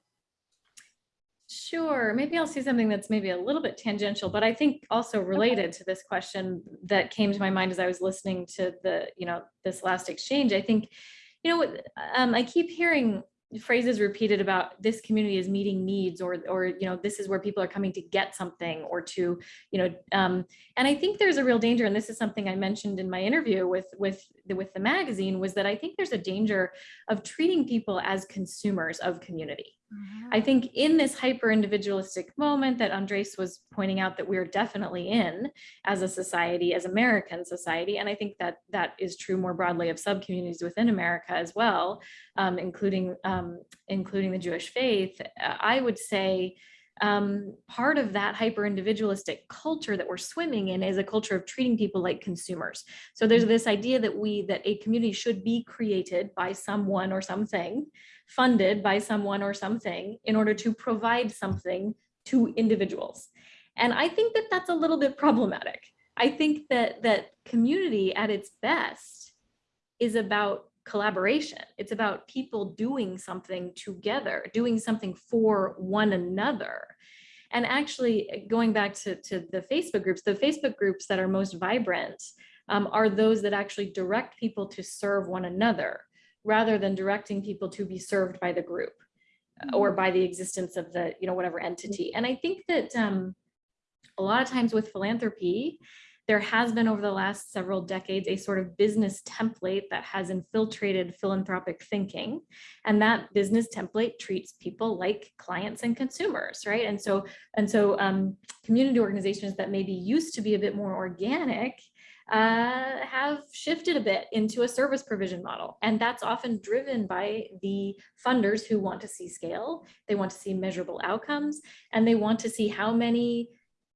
Sure, maybe I'll say something that's maybe a little bit tangential, but I think also related to this question that came to my mind as I was listening to the, you know, this last exchange. I think, you know, um, I keep hearing phrases repeated about this community is meeting needs or or you know this is where people are coming to get something or to you know um, and i think there's a real danger and this is something i mentioned in my interview with with the, with the magazine was that i think there's a danger of treating people as consumers of community I think in this hyper individualistic moment that Andres was pointing out that we're definitely in as a society, as American society, and I think that that is true more broadly of sub-communities within America as well, um, including um, including the Jewish faith. I would say um, part of that hyper individualistic culture that we're swimming in is a culture of treating people like consumers. So there's this idea that we that a community should be created by someone or something funded by someone or something in order to provide something to individuals. And I think that that's a little bit problematic. I think that that community at its best is about collaboration. It's about people doing something together, doing something for one another. And actually going back to, to the Facebook groups, the Facebook groups that are most vibrant um, are those that actually direct people to serve one another rather than directing people to be served by the group uh, or by the existence of the, you know, whatever entity. And I think that um, a lot of times with philanthropy, there has been over the last several decades a sort of business template that has infiltrated philanthropic thinking. And that business template treats people like clients and consumers, right? And so, and so um, community organizations that maybe used to be a bit more organic uh, have shifted a bit into a service provision model. And that's often driven by the funders who want to see scale, they want to see measurable outcomes, and they want to see how many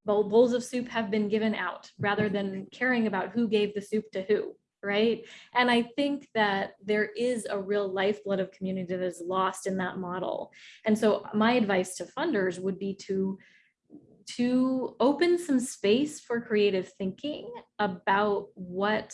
bowls of soup have been given out rather than caring about who gave the soup to who, right? And I think that there is a real lifeblood of community that is lost in that model. And so my advice to funders would be to to open some space for creative thinking about what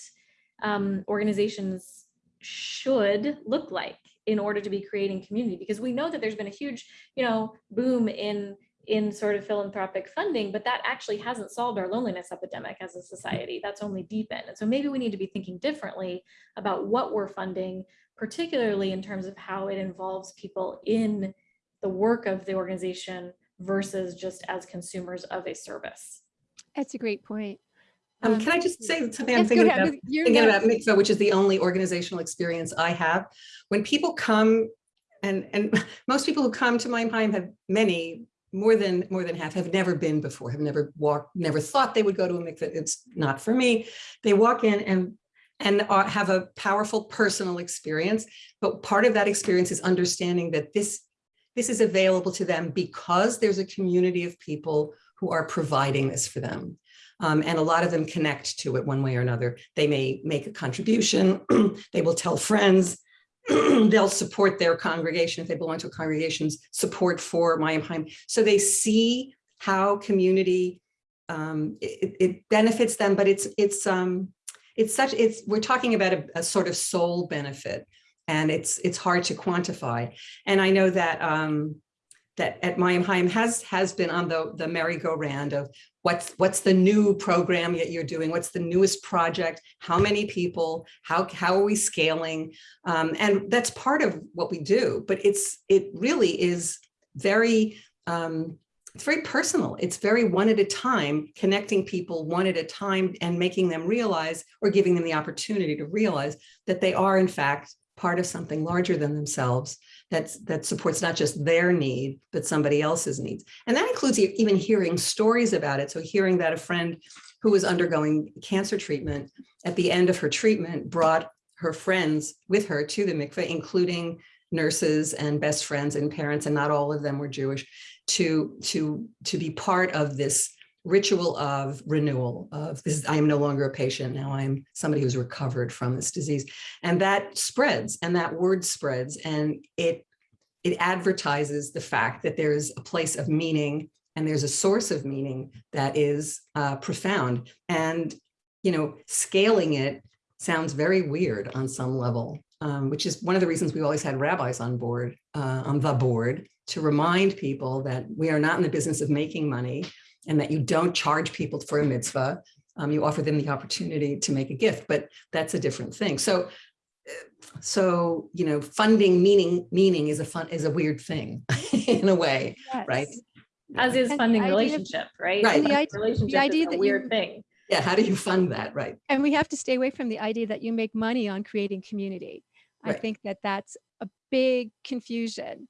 um, organizations should look like in order to be creating community because we know that there's been a huge you know boom in in sort of philanthropic funding but that actually hasn't solved our loneliness epidemic as a society that's only deepened and so maybe we need to be thinking differently about what we're funding particularly in terms of how it involves people in the work of the organization versus just as consumers of a service. That's a great point. Um, Um, can I just say something I'm thinking about? You're thinking next. about mikvah, which is the only organizational experience I have. When people come, and and most people who come to Mayyim Hayyim have many more than more than half have never been before, have never walked, never thought they would go to a mikvah. It's not for me. They walk in and and have a powerful personal experience, but part of that experience is understanding that this this is available to them because there's a community of people who are providing this for them. Um, and a lot of them connect to it one way or another. They may make a contribution, they will tell friends, they'll support their congregation if they belong to a congregation's support for Mayyim Hayyim. So they see how community, um, it, it benefits them, but it's, it's, um, it's such, it's, we're talking about a, a sort of soul benefit and it's, it's hard to quantify. And I know that, um, that at Mayyim Hayyim has has been on the the merry-go-round of what's what's the new program that you're doing? What's the newest project? How many people? How how are we scaling? Um, and that's part of what we do but it's it really is very um, it's very personal. It's very one at a time connecting people one at a time and making them realize or giving them the opportunity to realize that they are in fact part of something larger than themselves that's, that supports not just their need, but somebody else's needs. And that includes even hearing stories about it. So hearing that a friend who was undergoing cancer treatment at the end of her treatment brought her friends with her to the mikveh, including nurses and best friends and parents, and not all of them were Jewish, to, to, to be part of this ritual of renewal of this, I am no longer a patient. Now I'm somebody who's recovered from this disease. And that spreads and that word spreads and it, it advertises the fact that there is a place of meaning and there's a source of meaning that is uh, profound. And, you know, scaling it sounds very weird on some level, um, which is one of the reasons we always had rabbis on board, uh, on the board, to remind people that we are not in the business of making money and that you don't charge people for a mitzvah. Um, you offer them the opportunity to make a gift, but that's a different thing. So, so you know, funding meaning meaning is a fun is a weird thing in a way, right? As is And funding idea of- relationship, right? Right. The ide- Relationship idea is a that weird you- thing. Yeah, how do you fund that, right? And we have to stay away from the idea that you make money on creating community. I think that that's a big confusion.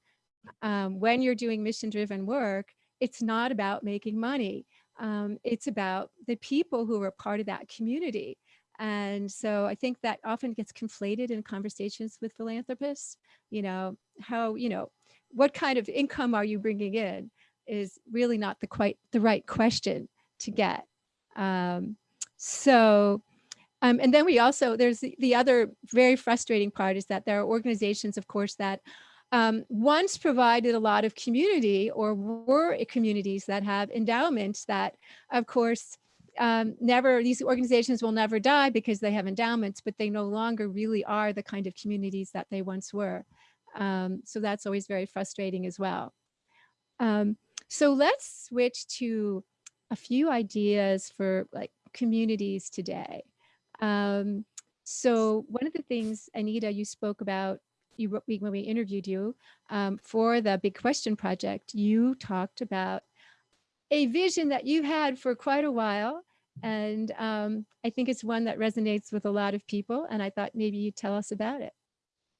Um, when you're doing mission driven work, it's not about making money. Um, it's about the people who are part of that community. And so I think that often gets conflated in conversations with philanthropists. You know, how, you know, what kind of income are you bringing in is really not the quite the right question to get. Um, so, um, and then we also, there's the, the other very frustrating part is that there are organizations, of course, that um, once provided a lot of community or were communities that have endowments that, of course, um, never, these organizations will never die because they have endowments, but they no longer really are the kind of communities that they once were. Um, so that's always very frustrating as well. Um, so let's switch to a few ideas for like communities today. Um, so one of the things, Anita, you spoke about you when we interviewed you um, for the Big Question Project, you talked about a vision that you had for quite a while And um, I think it's one that resonates with a lot of people. And I thought maybe you'd tell us about it.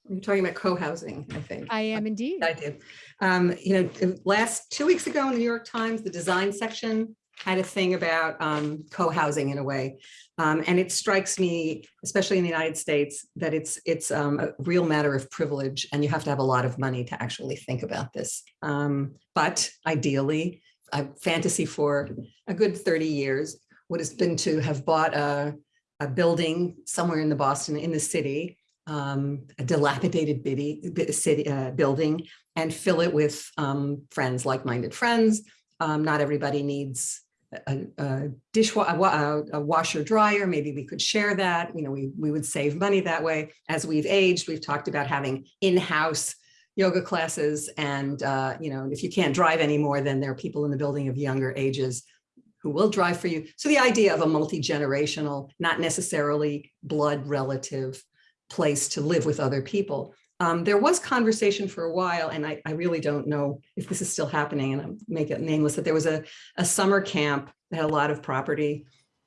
You're talking about co-housing, I think. I am indeed. I do. Um, you know, last, two weeks ago in the New York Times, the design section had a thing about um, co-housing in a way. Um, and it strikes me, especially in the United States, that it's it's um, a real matter of privilege and you have to have a lot of money to actually think about this. Um, but ideally, I fantasy for a good 30 years would have been to have bought a, a building somewhere in the Boston, in the city, um, a dilapidated city, uh, building and fill it with um, friends, like-minded friends. Um, not everybody needs a, a dishwasher, a, a washer dryer. Maybe we could share that. You know, we, we would save money that way. As we've aged, we've talked about having in-house yoga classes. And, uh, you know, if you can't drive anymore, then there are people in the building of younger ages who will drive for you. So the idea of a multi-generational, not necessarily blood relative place to live with other people. Um, there was conversation for a while, and I, I really don't know if this is still happening, and I'll make it nameless, that there was a, a summer camp that had a lot of property.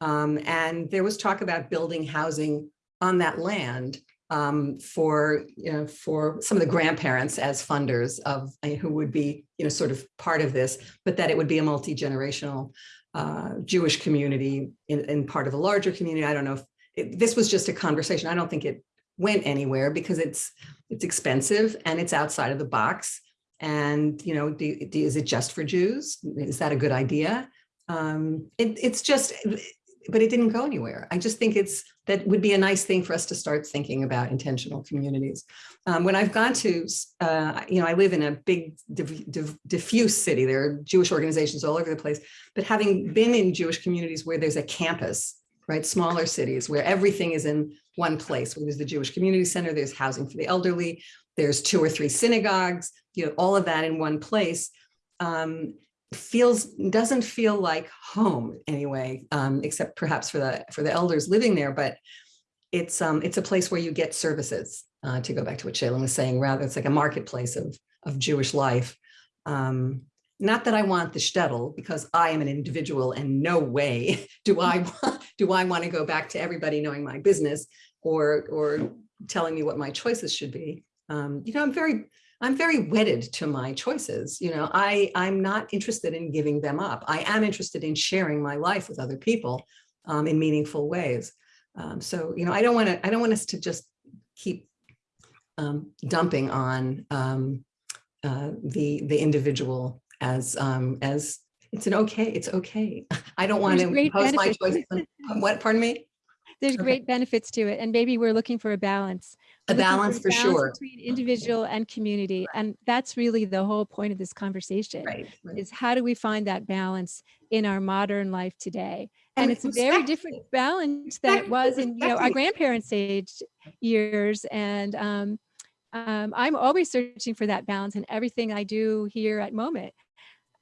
um, and there was talk about building housing on that land um, for, you know, for some of the grandparents as funders of, uh, who would be, you know, sort of part of this, but that it would be a multi-generational uh, Jewish community in, in part of a larger community. I don't know if, it- this was just a conversation. I don't think it went anywhere because it's it's expensive and it's outside of the box. And you know, do, do- is it just for Jews? Is that a good idea? Um, it, it's just, but it didn't go anywhere. I just think it's that would be a nice thing for us to start thinking about intentional communities. Um, when I've gone to, uh, you know, I live in a big diff- diff- diffuse city. There are Jewish organizations all over the place. But having been in Jewish communities where there's a campus, right, smaller cities where everything is in one place, where there's the Jewish Community Center, there's housing for the elderly, there's two or three synagogues, you know, all of that in one place, um, feels, doesn't feel like home anyway, um, except perhaps for the, for the elders living there, but it's, um, it's a place where you get services, uh, to go back to what Shaylyn was saying, rather it's like a marketplace of, of Jewish life. Um, not that I want the shtetl, because I am an individual and no way do I, do I want to go back to everybody knowing my business or, or telling me what my choices should be. Um, you know, I'm very, I'm very wedded to my choices. You know, I, I'm not interested in giving them up. I am interested in sharing my life with other people um, in meaningful ways. Um, so, you know, I don't want to, I don't want us to just keep um, dumping on um, uh, the, the individual as, um, as it's an okay, it's okay. I don't want There's to impose my choice. on- What, pardon me? There's Okay. great benefits to it. And maybe we're looking for a balance. A We're looking balance for sure. Between individual and community. And that's really the whole point of this conversation. Right. right. Is how do we find that balance in our modern life today? And And it's a very different balance that it was in, you know, our grandparents' age years. And um, um, I'm always searching for that balance in everything I do here at Moment.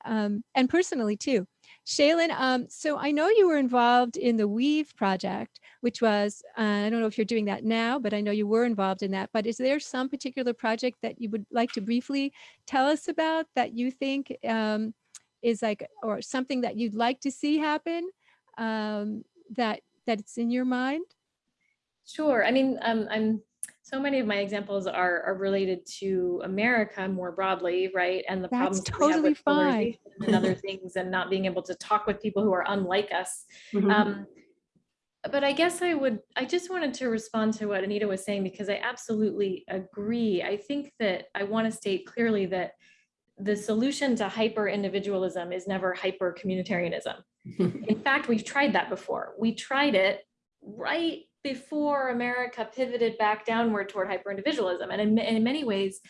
Um, and personally too. Shaylyn, um, so I know you were involved in the Weave project, which was, uh, I don't know if you're doing that now, but I know you were involved in that. But is there some particular project that you would like to briefly tell us about that you think um, is like, or something that you'd like to see happen um, that that it's in your mind? Sure. I mean, um, I'm so many of my examples are, are related to America more broadly, right? And the That's problems that we have totally with fine. and other things, and not being able to talk with people who are unlike us. Mhm. Um, but I guess I would, I just wanted to respond to what Anita was saying because I absolutely agree. I think that I want to state clearly that the solution to hyper individualism is never hyper communitarianism. In fact, we've tried that before. We tried it right before America pivoted back downward toward hyper individualism. And in, in many ways,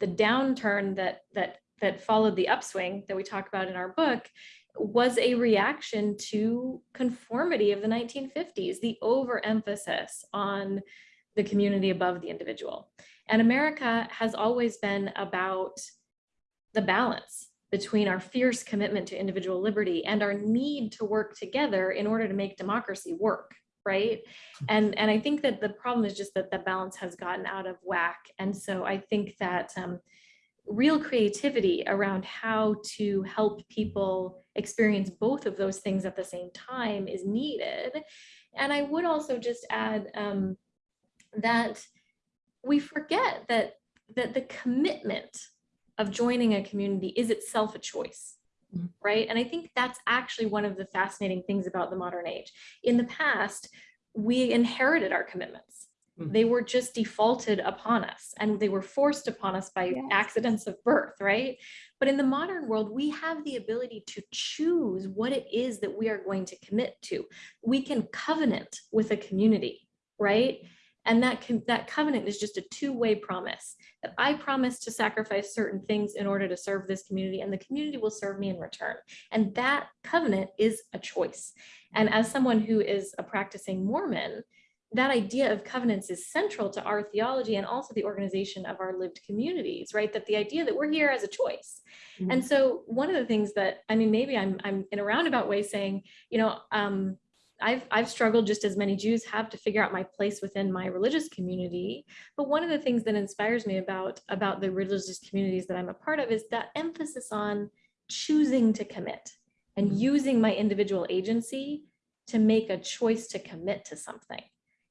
the downturn that that that followed the upswing that we talk about in our book was a reaction to conformity of the 1950s, the overemphasis on the community above the individual. And America has always been about the balance between our fierce commitment to individual liberty and our need to work together in order to make democracy work right and and i think that the problem is just that the balance has gotten out of whack and so i think that um, real creativity around how to help people experience both of those things at the same time is needed. And I would also just add um, that we forget that that the commitment of joining a community is itself a choice. Right? And i think that's actually one of the fascinating things about the modern age. In the past we inherited our commitments. Mhm. they were just defaulted upon us and they were forced upon us by Yes. accidents of birth right? But in the modern world we have the ability to choose what it is that we are going to commit to. We can covenant with a community right and that can, that covenant is just a two-way promise that I promise to sacrifice certain things in order to serve this community and the community will serve me in return. And that covenant is a choice. And as someone who is a practicing Mormon, that idea of covenants is central to our theology and also the organization of our lived communities, right? That the idea that we're here as a choice. And so one of the things that, I mean, maybe I'm, I'm in a roundabout way saying, you know, um, I've, I've struggled just as many Jews have to figure out my place within my religious community. But one of the things that inspires me about, about the religious communities that I'm a part of is that emphasis on choosing to commit and Mhm. using my individual agency to make a choice to commit to something.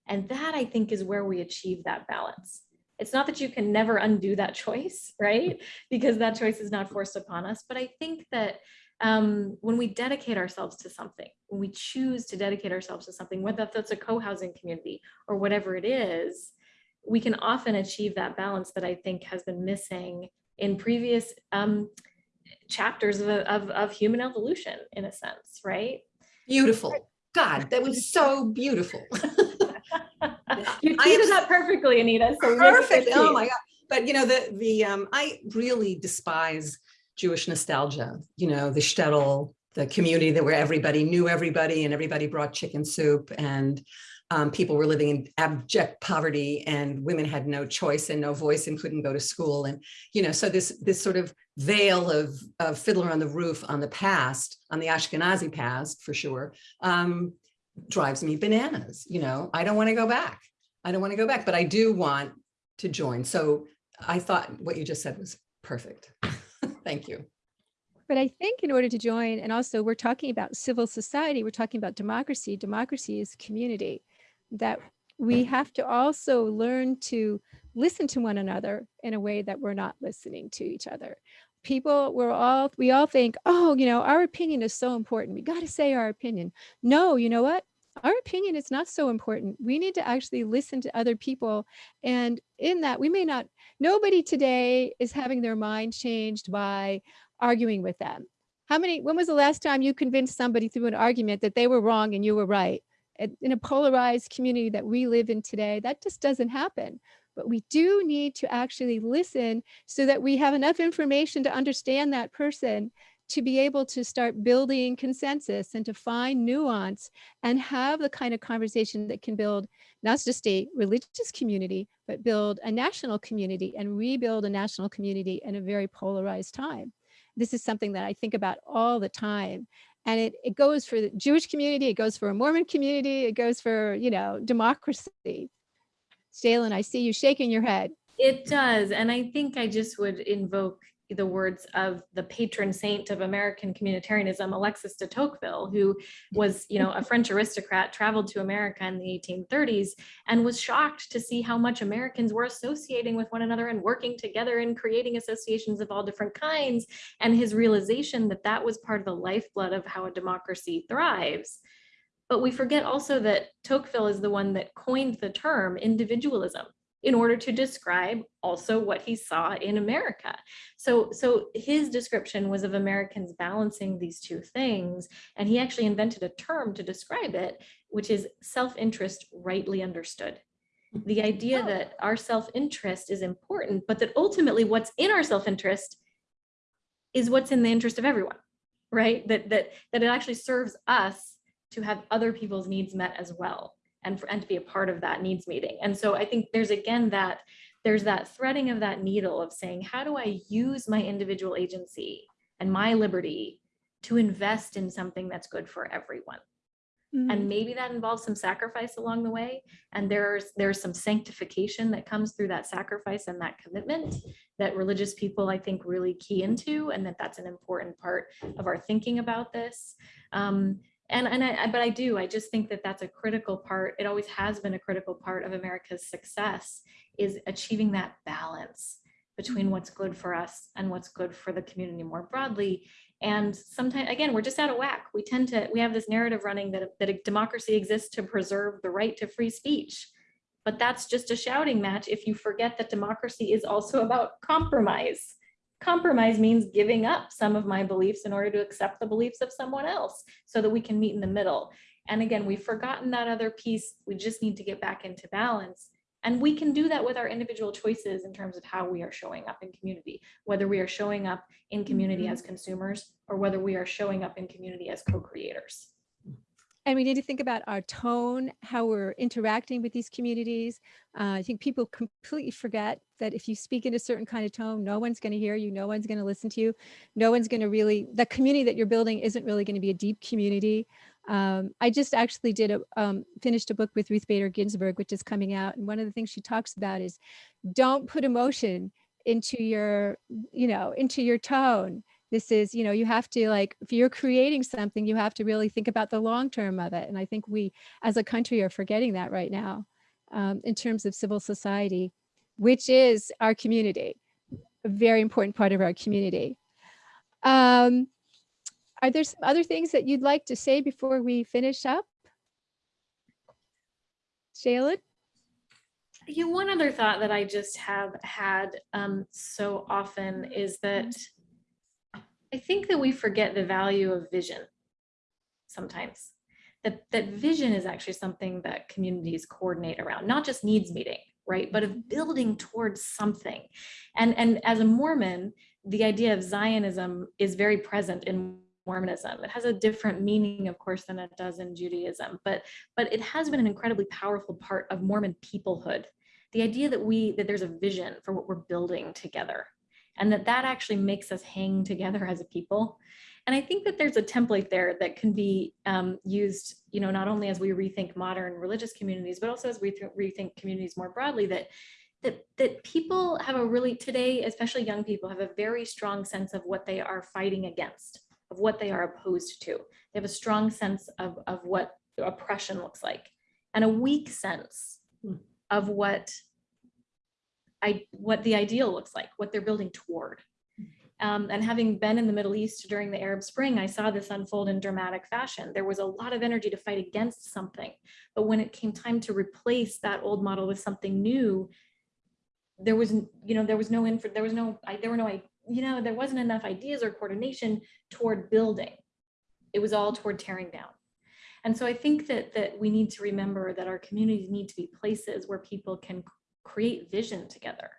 And that I think is where we achieve that balance. It's not that you can never undo that choice, right? Because that choice is not forced upon us. But I think that um, when we dedicate ourselves to something, when we choose to dedicate ourselves to something, whether that's a co-housing community or whatever it is, we can often achieve that balance that I think has been missing in previous um, chapters of, of, of human evolution, in a sense, right? Beautiful. God, that was so beautiful. You I teed it up perfectly, Anita. So. Oh my God. But you know, the, the, um, I really despise Jewish nostalgia, you know, the shtetl, the community that where everybody knew everybody and everybody brought chicken soup and um, people were living in abject poverty and women had no choice and no voice and couldn't go to school. And, you know, so this, this sort of veil of, of Fiddler on the Roof on the past, on the Ashkenazi past for sure, um, drives me bananas. You know, I don't want to go back. I don't want to go back, but I do want to join. So I thought what you just said was perfect. Thank you. But I think in order to join, and also we're talking about civil society, we're talking about democracy. Democracy is community. That we have to also learn to listen to one another in a way that we're not listening to each other. People, we're all, we all think, oh, you know, our opinion is so important. We got to say our opinion. No, you know what? Our opinion is not so important. We need to actually listen to other people. And in that, we may not, nobody today is having their mind changed by arguing with them. How many, when was the last time you convinced somebody through an argument that they were wrong and you were right? In- a polarized community that we live in today, that just doesn't happen. But we do need to actually listen so that we have enough information to understand that person to be able to start building consensus and to find nuance and have the kind of conversation that can build not just a religious community, but build a national community and rebuild a national community in a very polarized time this is something that I think about all the time. And it, it goes for the Jewish community, it goes for a Mormon community, it goes for, you know, democracy. Shaylyn, I see you shaking your head. It does. And I think I just would invoke the words of the patron saint of American communitarianism, Alexis de Tocqueville, who was, you know, a French aristocrat, traveled to America in the 1830s and was shocked to see how much Americans were associating with one another and working together and creating associations of all different kinds. And his realization that that was part of the lifeblood of how a democracy thrives. But we forget also that Tocqueville is the one that coined the term individualism in order to describe also what he saw in America. So, so his description was of Americans balancing these two things. And he actually invented a term to describe it, which is self-interest rightly understood. The idea Oh. that our self-interest is important, but that ultimately what's in our self-interest is what's in the interest of everyone, right? That, that, that it actually serves us to have other people's needs met as well and for, and to be a part of that needs meeting. And so I think there's again that there's that threading of that needle of saying, how do I use my individual agency and my liberty to invest in something that's good for everyone? Mhm. and maybe that involves some sacrifice along the way and there's there's some sanctification that comes through that sacrifice and that commitment that religious people i think really key into and that that's an important part of our thinking about this um, and and I, but i do i just think that that's a critical part it always has been a critical part of america's success is achieving that balance between mm-hmm. what's good for us and what's good for the community more broadly and sometimes, again, we're just out of whack. We tend to, we have this narrative running that, that a democracy exists to preserve the right to free speech. But that's just a shouting match if you forget that democracy is also about compromise. Compromise means giving up some of my beliefs in order to accept the beliefs of someone else so that we can meet in the middle. And again, we've forgotten that other piece. We just need to get back into balance. And we can do that with our individual choices in terms of how we are showing up in community, whether we are showing up in community Mhm. as consumers or whether we are showing up in community as co-creators. And we need to think about our tone, how we're interacting with these communities. Uh, I think people completely forget that if you speak in a certain kind of tone, no one's going to hear you, no one's going to listen to you, no one's going to really, the community that you're building isn't really going to be a deep community. Um, I just actually did a, um, finished a book with Ruth Bader Ginsburg, which is coming out. And one of the things she talks about is don't put emotion into your, you know, into your tone this is you know you have to like if you're creating something you have to really think about the long term of it and i think we as a country are forgetting that right now um, in terms of civil society which is our community a very important part of our community. Um, are there some other things that you'd like to say before we finish up? Shaylyn? You one other thought that I just have had um, so often is that I think that we forget the value of vision sometimes. That, that vision is actually something that communities coordinate around, not just needs meeting, right? But of building towards something. And, and as a Mormon, the idea of Zionism is very present in Mormonism. It has a different meaning, of course, than it does in Judaism, but, but it has been an incredibly powerful part of Mormon peoplehood. The idea that we, that there's a vision for what we're building together and that that actually makes us hang together as a people. And I think that there's a template there that can be um, used, you know, not only as we rethink modern religious communities, but also as we rethink communities more broadly that that that people have a really today, especially young people, have a very strong sense of what they are fighting against, of what they are opposed to. They have a strong sense of, of what oppression looks like, and a weak sense of what I, what the ideal looks like, what they're building toward. Um, and having been in the Middle East during the Arab Spring, I saw this unfold in dramatic fashion. There was a lot of energy to fight against something, but when it came time to replace that old model with something new, there was, you know, there was no info, there was no, I, there were no, I, you know, there wasn't enough ideas or coordination toward building. It was all toward tearing down. And so I think that that we need to remember that our communities need to be places where people can create vision together,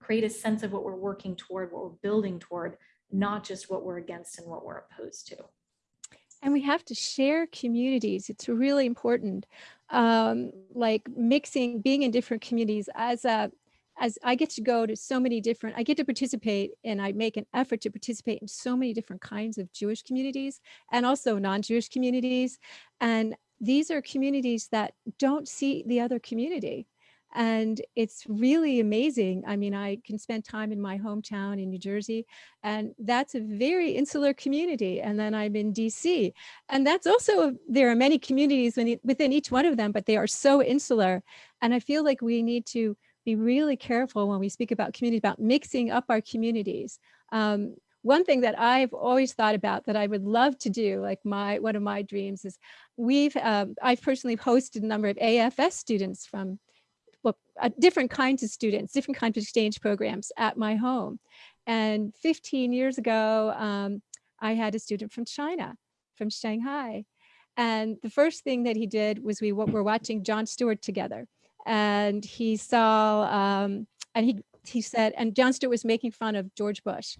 create a sense of what we're working toward, what we're building toward, not just what we're against and what we're opposed to. and we have to share communities it's really important um, like mixing being in different communities as a as I get to go to so many different, I get to participate and I make an effort to participate in so many different kinds of Jewish communities and also non-Jewish communities. And these are communities that don't see the other community. And it's really amazing. I mean, I can spend time in my hometown in New Jersey, and that's a very insular community. And then I'm in DC, and that's also, there are many communities within each one of them, but they are so insular. And I feel like we need to be really careful when we speak about community, about mixing up our communities. Um, one thing that I've always thought about that I would love to do, like my one of my dreams is we've, um, I've personally hosted a number of AFS students from uh, different kinds of students, different kinds of exchange programs at my home. And 15 years ago, um, I had a student from China, from Shanghai. And the first thing that he did was we were watching Jon Stewart together. And he saw um, and he he said and Jon Stewart was making fun of George Bush.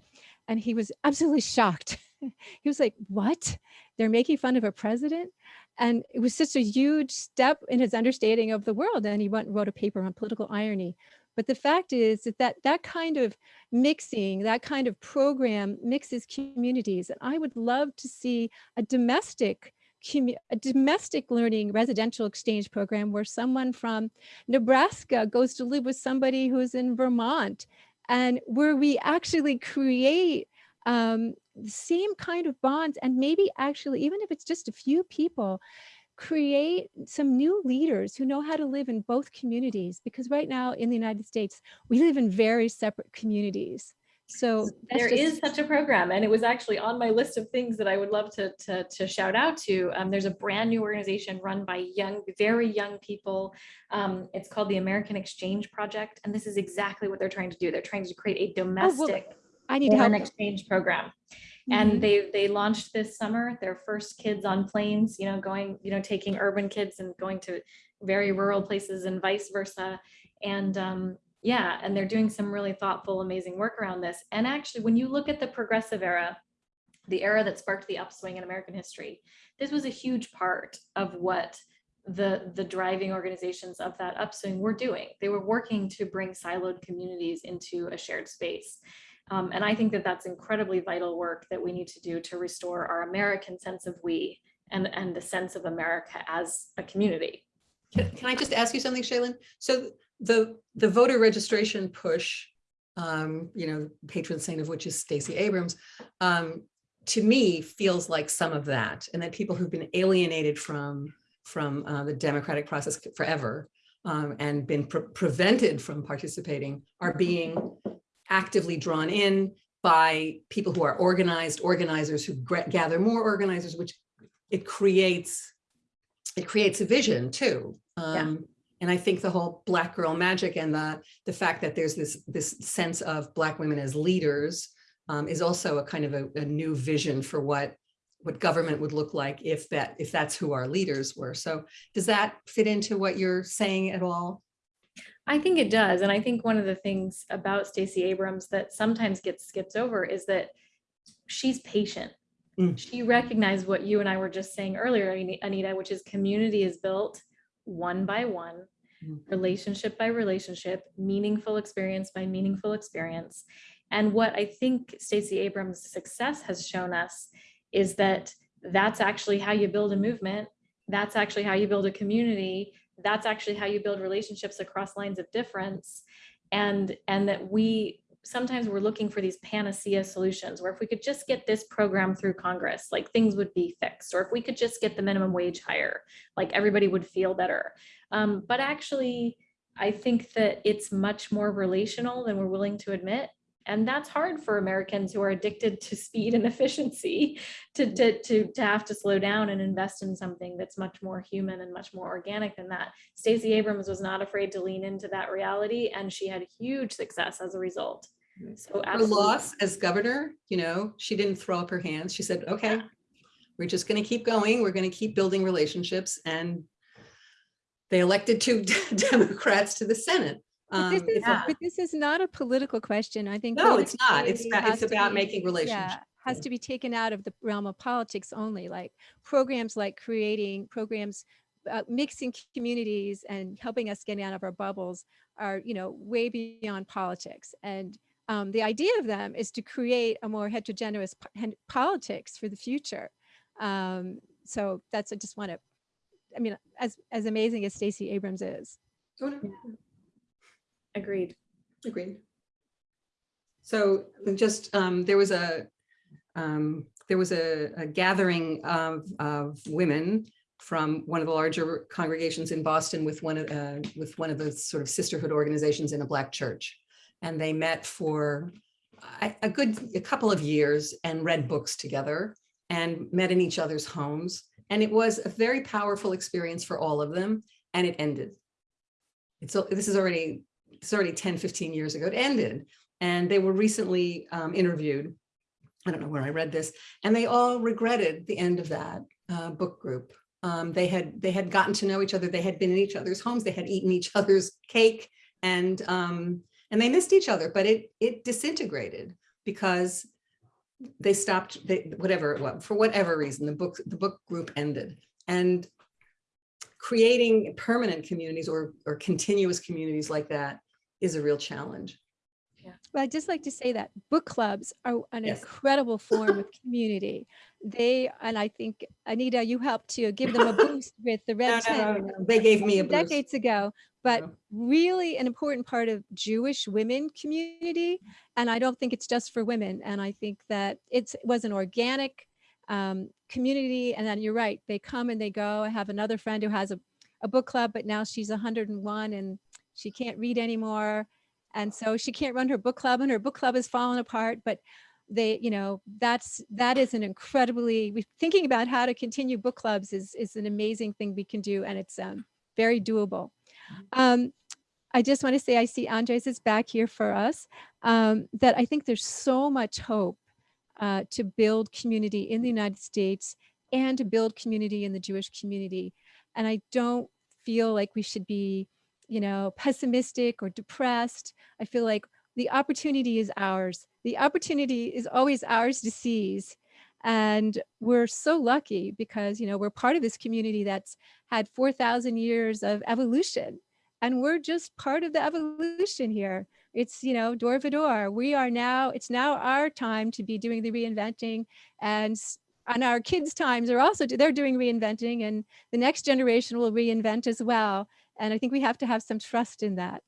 And he was absolutely shocked. He was like what? They're making fun of a president and it was such a huge step in his understanding of the world and he went and wrote a paper on political irony. But the fact is that that, that kind of mixing that kind of program mixes communities and I would love to see a domestic a domestic learning residential exchange program where someone from Nebraska goes to live with somebody who's in Vermont and where we actually create um, the same kind of bonds and maybe actually, even if it's just a few people, create some new leaders who know how to live in both communities because right now in the United States, we live in very separate communities. So There just- is such a program, and it was actually on my list of things that I would love to, to, to shout out to. Um, there's a brand new organization run by young, very young people. Um, it's called the American Exchange Project, and this is exactly what they're trying to do. They're trying to create a domestic I need to help. foreign exchange program. And they, they launched this summer, their first kids on planes, you know, going, you know, taking urban kids and going to very rural places and vice versa. And um, yeah, and they're doing some really thoughtful, amazing work around this. And actually, when you look at the progressive era, the era that sparked the upswing in American history, this was a huge part of what the the driving organizations of that upswing were doing. They were working to bring siloed communities into a shared space. Um, and I think that that's incredibly vital work that we need to do to restore our American sense of we and, and the sense of America as a community. Can, can I just ask you something, Shaylyn? So the, the voter registration push, um, you know, patron saint of which is Stacey Abrams, um, to me feels like some of that, and that people who've been alienated from, from uh, the democratic process forever um, and been pre- prevented from participating are being actively drawn in by people who are organized, organizers who gather more organizers, which it creates it creates a vision too. Um, and I think the whole black girl magic and the the fact that there's this this sense of black women as leaders um, is also a kind of a, a new vision for what what government would look like if that if that's who our leaders were. So does that fit into what you're saying at all? I think it does. And I think one of the things about Stacey Abrams that sometimes gets skipped over is that she's patient. Mm. She recognized what you and I were just saying earlier, Anita, which is community is built one by one, Mm. relationship by relationship, meaningful experience by meaningful experience. And what I think Stacey Abrams' success has shown us is that that's actually how you build a movement. That's actually how you build a community. That's actually how you build relationships across lines of difference. And, and that we sometimes we're looking for these panacea solutions where if we could just get this program through Congress, like things would be fixed, or if we could just get the minimum wage higher, like everybody would feel better. Um, but actually, I think that it's much more relational than we're willing to admit. And that's hard for Americans who are addicted to speed and efficiency to, to, to, to have to slow down and invest in something that's much more human and much more organic than that. Stacey Abrams was not afraid to lean into that reality and she had huge success as a result. Mm-hmm. So Her absolutely. loss as governor, you know, she didn't throw up her hands. She said, okay, we're just going to keep going. We're going to keep building relationships. And they elected two Democrats to the Senate. But Um, this is, it's a- but this is not a political question. I think. No, it's not. It's about, it's about be- making relationships. yeah, has to be taken out of the realm of politics only, like programs like creating programs, uh, mixing communities and helping us get out of our bubbles are, you know, way beyond politics. And um, the idea of them is to create a more heterogeneous po- politics for the future. Um, so that's, I just want to, I mean, as, as amazing as Stacey Abrams is. No, Agreed. Agreed. So just, um, there was a, um, there was a, a gathering of, of women from one of the larger congregations in Boston with one of, uh, with one of the sort of sisterhood organizations in a black church. And they met for a, a good, a couple of years and read books together and met in each other's homes. And it was a very powerful experience for all of them and it ended. It's, this is already it's already 10, 15 years ago, it ended. And they were recently um, interviewed. I don't know where I read this, and they all regretted the end of that uh, book group. Um, they had they had gotten to know each other. They had been in each other's homes. They had eaten each other's cake, and um, and they missed each other. But it it disintegrated because they stopped. They, whatever it was for whatever reason, the book the book group ended. And creating permanent communities or or continuous communities like that is a real challenge. Yeah. Well, I'd just like to say that book clubs are an Yes. incredible form of community. They, and I think, Anita, you helped to give them a boost with the Red no, Tent no, no, They gave me a boost. decades ago, but No. really an important part of Jewish women community. And I don't think it's just for women. And I think that it's, it was an organic um, community. And then you're right, they come and they go. I have another friend who has a, a book club, but now she's 101 and she can't read anymore. And so she can't run her book club and her book club has fallen apart, but they, you know, that's, that is an incredibly, thinking about how to continue book clubs is, is an amazing thing we can do. And it's um, very doable. Um, I just want to say, I see Andres is back here for us, um, that I think there's so much hope uh, to build community in the United States and to build community in the Jewish community. And I don't feel like we should be, you know, pessimistic or depressed. I feel like the opportunity is ours. The opportunity is always ours to seize. And we're so lucky because, you know, we're part of this community that's had 4,000 years of evolution. And we're just part of the evolution here. It's, you know, door to door. We are now, it's now our time to be doing the reinventing and and our kids' times are also, they're doing reinventing and the next generation will reinvent as well. And I think we have to have some trust in that.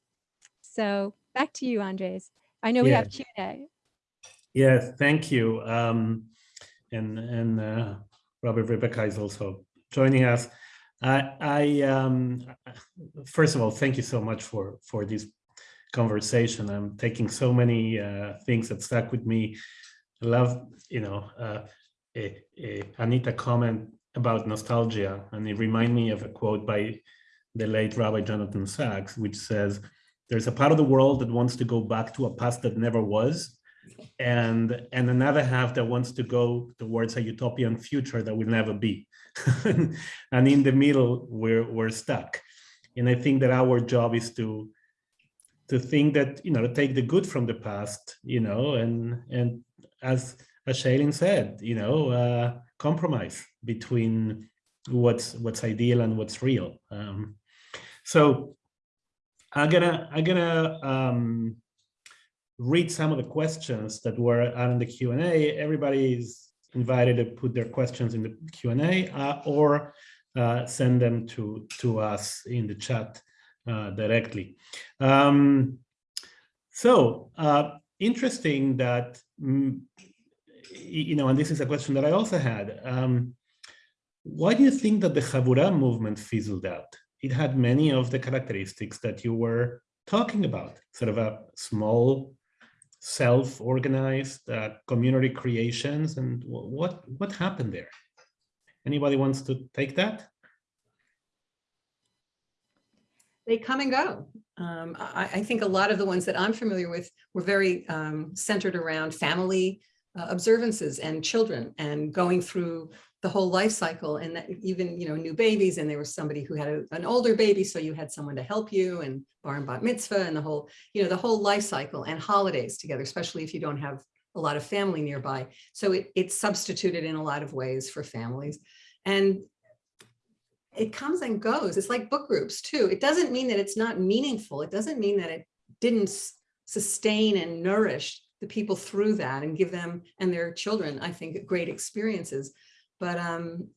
So back to you, Andres. I know we Yeah. have Q and A. Yes, thank you. Um, and and uh, Robert Rebecca is also joining us. I, I um, first of all, thank you so much for for this conversation. I'm taking so many uh, things that stuck with me. I love, you know, uh, a, a Anita comment about nostalgia, and it reminded me of a quote by the late Rabbi Jonathan Sacks, which says, "There's a part of the world that wants to go back to a past that never was." and and another half that wants to go towards a utopian future that will never be and in the middle we're we're stuck and i think that our job is to to think that you know to take the good from the past you know and and as as Shaylyn said you know uh compromise between what's what's ideal and what's real um so i'm gonna i'm gonna um read some of the questions that were out in the Q&A. Everybody is invited to put their questions in the Q&A uh, or uh, send them to, to us in the chat uh, directly. Um, so uh, interesting that, mm, you know, and this is a question that I also had. Um, why do you think that the Chavurah movement fizzled out? It had many of the characteristics that you were talking about, sort of a small self-organized uh, community creations and what what happened there anybody wants to take that They come and go. Um, I, I think a lot of the ones that I'm familiar with were very um, centered around family uh, observances and children and going through the whole life cycle and that even, you know, new babies and there was somebody who had a- an older baby, so you had someone to help you and bar and bat mitzvah and the whole, you know, the whole life cycle and holidays together, especially if you don't have a lot of family nearby. So it, it's substituted in a lot of ways for families. And it comes and goes. It's like book groups too. It doesn't mean that it's not meaningful. It doesn't mean that it didn't sustain and nourish the people through that and give them and their children, I think, great experiences. But um,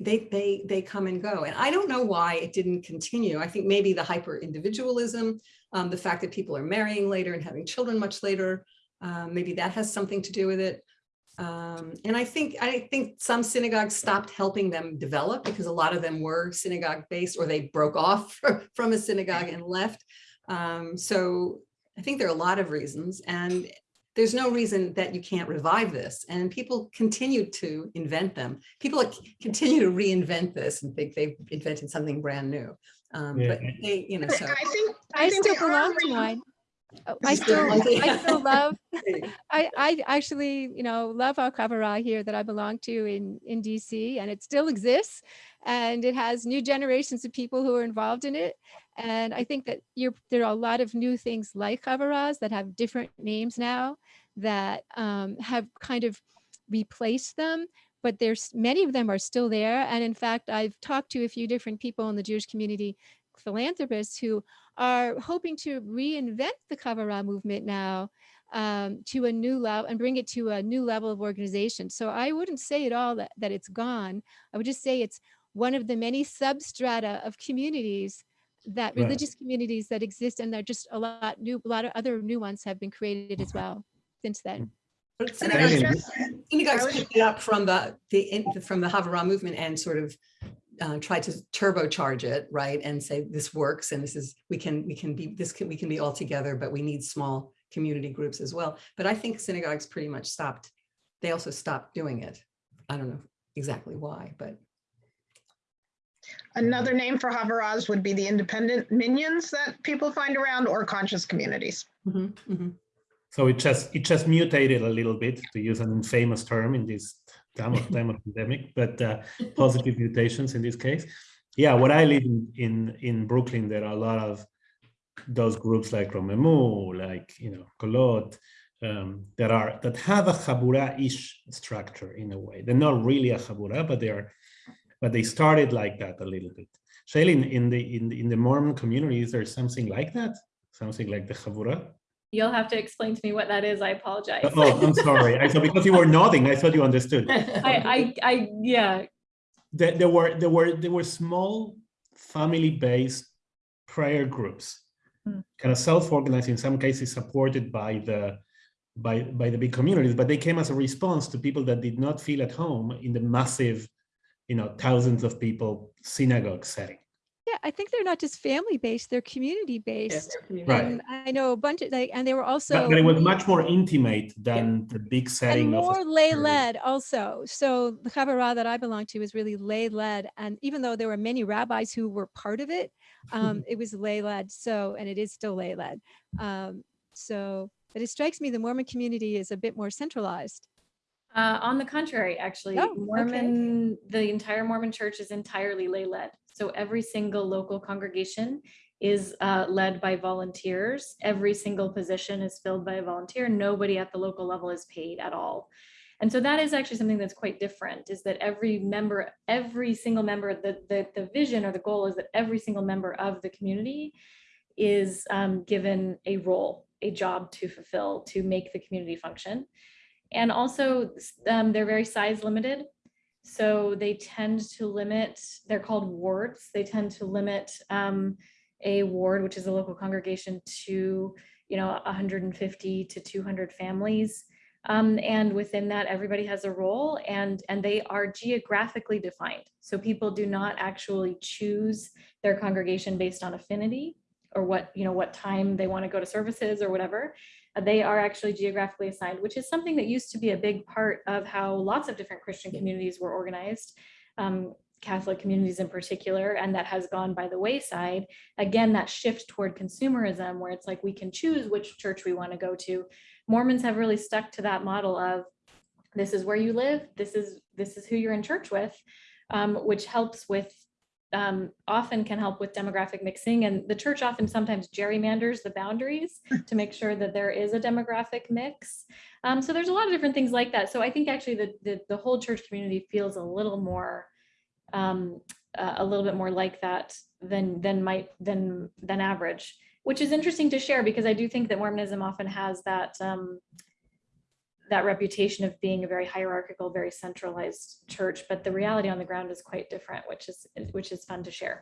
they they they come and go, and I don't know why it didn't continue. I think maybe the hyper individualism, um, the fact that people are marrying later and having children much later, um, maybe that has something to do with it. Um, and I think I think some synagogues stopped helping them develop because a lot of them were synagogue based or they broke off from a synagogue and left. Um, so I think there are a lot of reasons and there's no reason that you can't revive this and people continue to invent them. People continue to reinvent this and think they've invented something brand new. Um, Yeah. but they, you know, so. I think, I I think still belong to re- mine. Oh, I still still, belong to- I still love, I, I actually, you know, love our Havurah here that I belong to in, in DC and it still exists. And it has new generations of people who are involved in it. And I think that you're, there are a lot of new things like Havurahs that have different names now that um, have kind of replaced them. But there's many of them are still there. And in fact, I've talked to a few different people in the Jewish community philanthropists who are hoping to reinvent the Havurah movement now um, to a new level and bring it to a new level of organization. So I wouldn't say at all that, that it's gone. I would just say it's one of the many substrata of communities that Right. religious communities that exist and there are just a lot new a lot of other new ones have been created as well since then. But And I was synagogues just- synagogues picked it up from the, the, from the Havurah movement and sort of uh, tried to turbocharge it, right? And say, this works and this is, we can, we can be, this can, we can be all together, but we need small community groups as well. But I think synagogues pretty much stopped. They also stopped doing it. I don't know exactly why, but Another name for Havurahs would be the independent minyans that people find around or conscious communities. Mhm, mhm. So it just it just mutated a little bit to use an infamous term in this time of time of pandemic, but uh, positive mutations in this case. Yeah, what I live in, in in Brooklyn, there are a lot of those groups like Romemu, like you know Kolot, um, that are that have a chabura-ish structure in a way. They're not really a chabura, but they are, but they started like that a little bit. Shaylyn, in the in the, in the Mormon community, is there something like that? Something like the chabura? You'll have to explain to me what that is. I apologize. Oh, I'm sorry. I thought because you were nodding, I thought you understood. I, I, I, yeah, There, there were there were there were small family-based prayer groups, Hmm. kind of self-organized, in some cases supported by the by by the big communities, but they came as a response to people that did not feel at home in the massive, you know, thousands of people synagogue setting. Yeah, I think they're not just family based, they're community Yeah, based. they're community. Right. And I know a bunch of like, and they were also. But, but it was much more intimate than the big and setting of more lay led also. So the Havurah that I belong to is really lay led. And even though there were many rabbis who were part of it, um, it was lay led. So, and it is still lay led. Um, so, but it strikes me the Mormon community is a bit more centralized. Uh, on the contrary, actually, Oh, okay. Mormon, the entire Mormon church is entirely lay-led. So every single local congregation is uh, led by volunteers. Every single position is filled by a volunteer. Nobody at the local level is paid at all. And so that is actually something that's quite different, is that every member, every single member, the, the, the vision or the goal is that every single member of the community is um, given a role, a job to fulfill, to make the community function. And also, um, they're very size limited. So they tend to limit, they're called wards. They tend to limit um, a ward, which is a local congregation to, you know, 150 to 200 families. Um, and within that, everybody has a role and, and they are geographically defined. So people do not actually choose their congregation based on affinity or what, you know, what time they want to go to services or whatever they are actually geographically assigned, which is something that used to be a big part of how lots of different Christian communities were organized, um, Catholic communities in particular, and that has gone by the wayside. Again, that shift toward consumerism, where it's like we can choose which church we want to go to. Mormons have really stuck to that model of this is where you live, this is this is who you're in church with, um, which helps with um, often can help with demographic mixing and the church often sometimes gerrymanders the boundaries to make sure that there is a demographic mix. Um, so there's a lot of different things like that. So I think actually the, the, the whole church community feels a little more, um, uh, a little bit more like that than, than might, than, than average, which is interesting to share because I do think that Mormonism often has that, um, that reputation of being a very hierarchical, very centralized church, but the reality on the ground is quite different, which is, which is fun to share.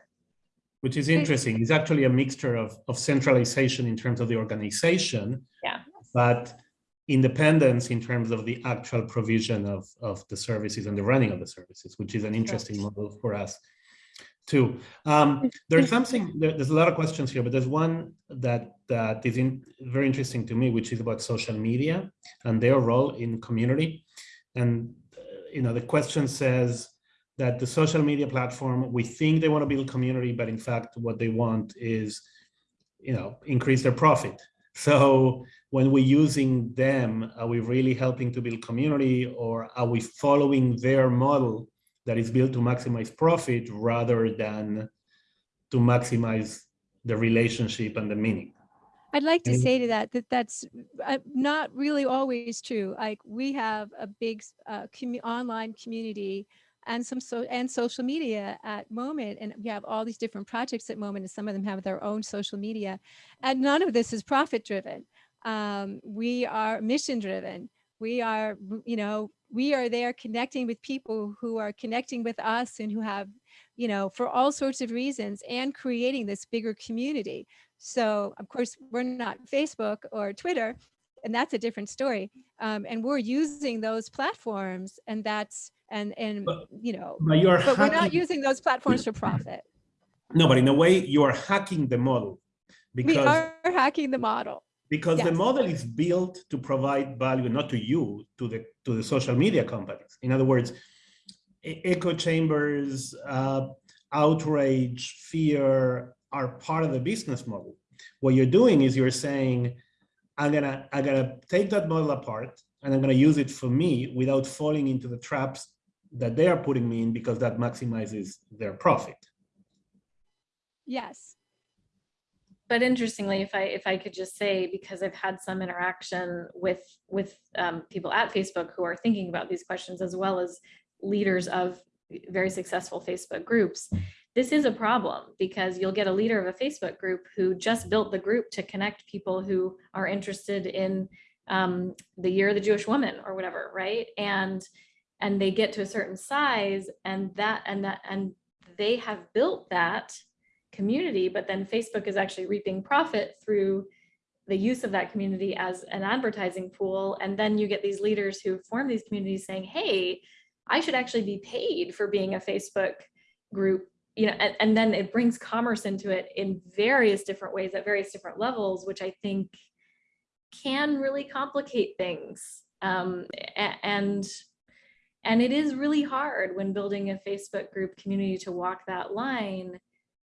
which is interesting. It's actually a mixture of, of centralization in terms of the organization. Yeah. But independence in terms of the actual provision of, of the services and the running of the services, which is an interesting model for us too. Um, there's something, there- there's a lot of questions here, but there's one that, that is in, very interesting to me, which is about social media and their role in community. And, uh, you know, the question says, that the social media platform, we think they want to build community, but in fact, what they want is, you know, increase their profit. So when we're using them, are we really helping to build community or are we following their model that is built to maximize profit rather than to maximize the relationship and the meaning? I'd like to say to that that that's uh, not really always true. Like we have a big uh, commu- online community and some so and social media at Moment. And we have all these different projects at Moment, and some of them have their own social media. And none of this is profit driven. Um, we are mission driven. We are, you know, we are there connecting with people who are connecting with us and who have, you know, for all sorts of reasons and creating this bigger community. So of course, we're not Facebook or Twitter, and that's a different story. Um, and we're using those platforms and that's, and, and, But- you know, But but we're not using those platforms for profit. No, but in a way, you are hacking the model because we are hacking the model. Because the model is built to provide value not to you to the to the social media companies. In other words echo chambers uh, outrage fear are part of the business model. What you're doing is you're saying i'm gonna i'm gonna take that model apart and i'm gonna use it for me without falling into the traps that they are putting me in because that maximizes their profit. Yes. But interestingly, if I if I could just say, because I've had some interaction with with um, people at Facebook who are thinking about these questions, as well as leaders of very successful Facebook groups, this is a problem because you'll get a leader of a Facebook group who just built the group to connect people who are interested in um, the year of the Jewish woman or whatever, right? And and they get to a certain size, and that and that and they have built that community, but then Facebook is actually reaping profit through the use of that community as an advertising pool. And then you get these leaders who form these communities saying, hey, I should actually be paid for being a Facebook group, you know, and, and then it brings commerce into it in various different ways at various different levels, which I think can really complicate things. Um, and and it is really hard when building a Facebook group community to walk that line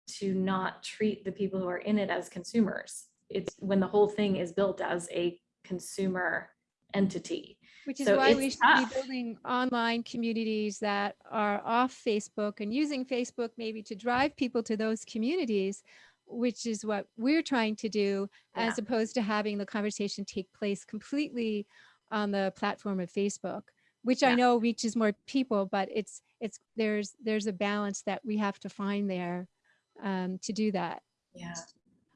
to not treat the people who are in it as consumers. It's when the whole thing is built as a consumer entity. Which is So why we should tough. be building online communities that are off Facebook and using Facebook maybe to drive people to those communities, which is what we're trying to do, as opposed to having the conversation take place completely on the platform of Facebook, which I know reaches more people, but it's it's there's there's a balance that we have to find there um, to do that. Yeah.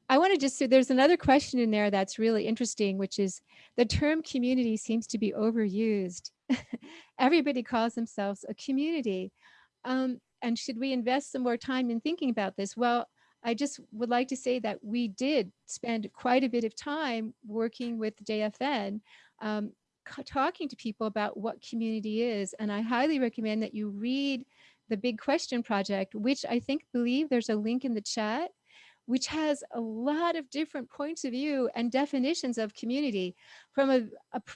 I want to just say there's another question in there that's really interesting, which is the term community seems to be overused. Everybody calls themselves a community. Um, and should we invest some more time in thinking about this? Well, I just would like to say that we did spend quite a bit of time working with JFN, um, talking to people about what community is. And I highly recommend that you read the Big Question Project, which I think believe there's a link in the chat which has a lot of different points of view and definitions of community from a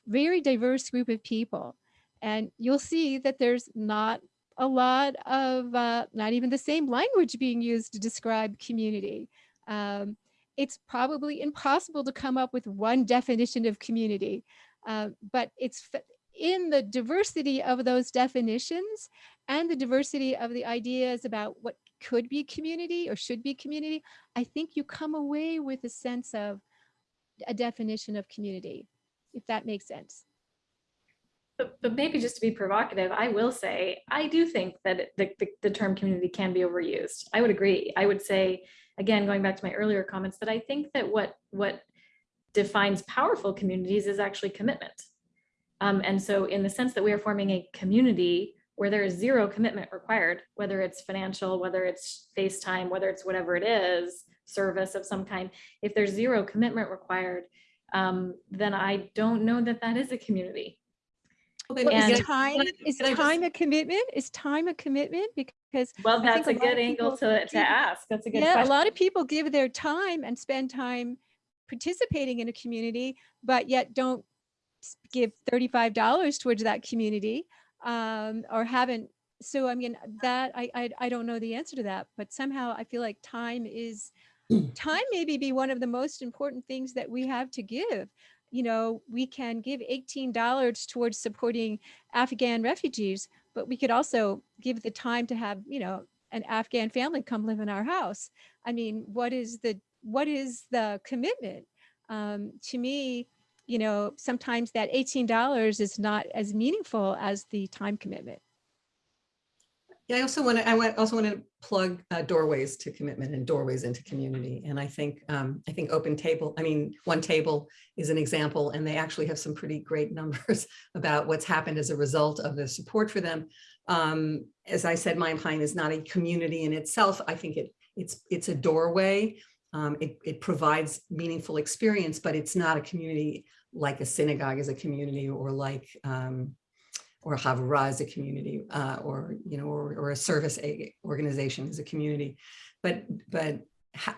very diverse group of people. And you'll see that there's not a lot of, uh, not even the same language being used to describe community. Um, it's probably impossible to come up with one definition of community, uh, but it's in the diversity of those definitions and the diversity of the ideas about what could be community or should be community, I think you come away with a sense of a definition of community, if that makes sense. But, but maybe just to be provocative, I will say, I do think that the, the, the term community can be overused. I would agree. I would say, again, going back to my earlier comments, that I think that what, what defines powerful communities is actually commitment. Um, and so in the sense that we are forming a community where there is zero commitment required, whether it's financial, whether it's FaceTime, whether it's whatever it is, service of some kind, if there's zero commitment required, um, then I don't know that that is a community. Well, And- is time, is can I just- time a commitment? Is time a commitment? Because Well, that's a a good angle people to, to ask. That's a good yeah, question. a lot of people give their time and spend time participating in a community, but yet don't give $35 towards that community um, or haven't. So, I mean, that I, I, I don't know the answer to that, but somehow I feel like time is, time maybe be one of the most important things that we have to give. You know, we can give $18 towards supporting Afghan refugees, but we could also give the time to have, you know, an Afghan family come live in our house. I mean, what is the what is the commitment? Um, to me, you know, sometimes that eighteen dollars is not as meaningful as the time commitment. Yeah, I also want to, I also want to plug uh, doorways to commitment and doorways into community. And I think, um, I think Open Table, I mean, One Table is an example, and they actually have some pretty great numbers about what's happened as a result of the support for them. Um, as I said, Mayyim Hayyim is not a community in itself. I think it, it's, it's a doorway. Um, it, it provides meaningful experience, but it's not a community like a synagogue is a community or like, um, or Havurah as a community, uh, or, you know, or, or a service organization as a community. But, but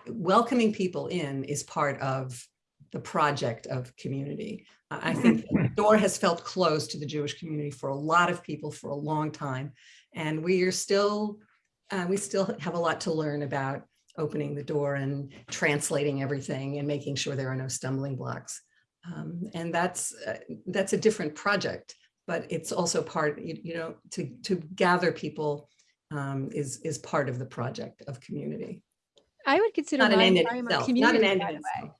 welcoming people in is part of the project of community. I I think the door has felt closed to the Jewish community for a lot of people for a long time. And we are still, uh, we still have a lot to learn about opening the door and translating everything and making sure there are no stumbling blocks. Um, and that's, uh, that's a different project but it's also part, you, you know, to, to gather people um, is, is part of the project of community. I would consider Not an end in a itself, not an end in itself.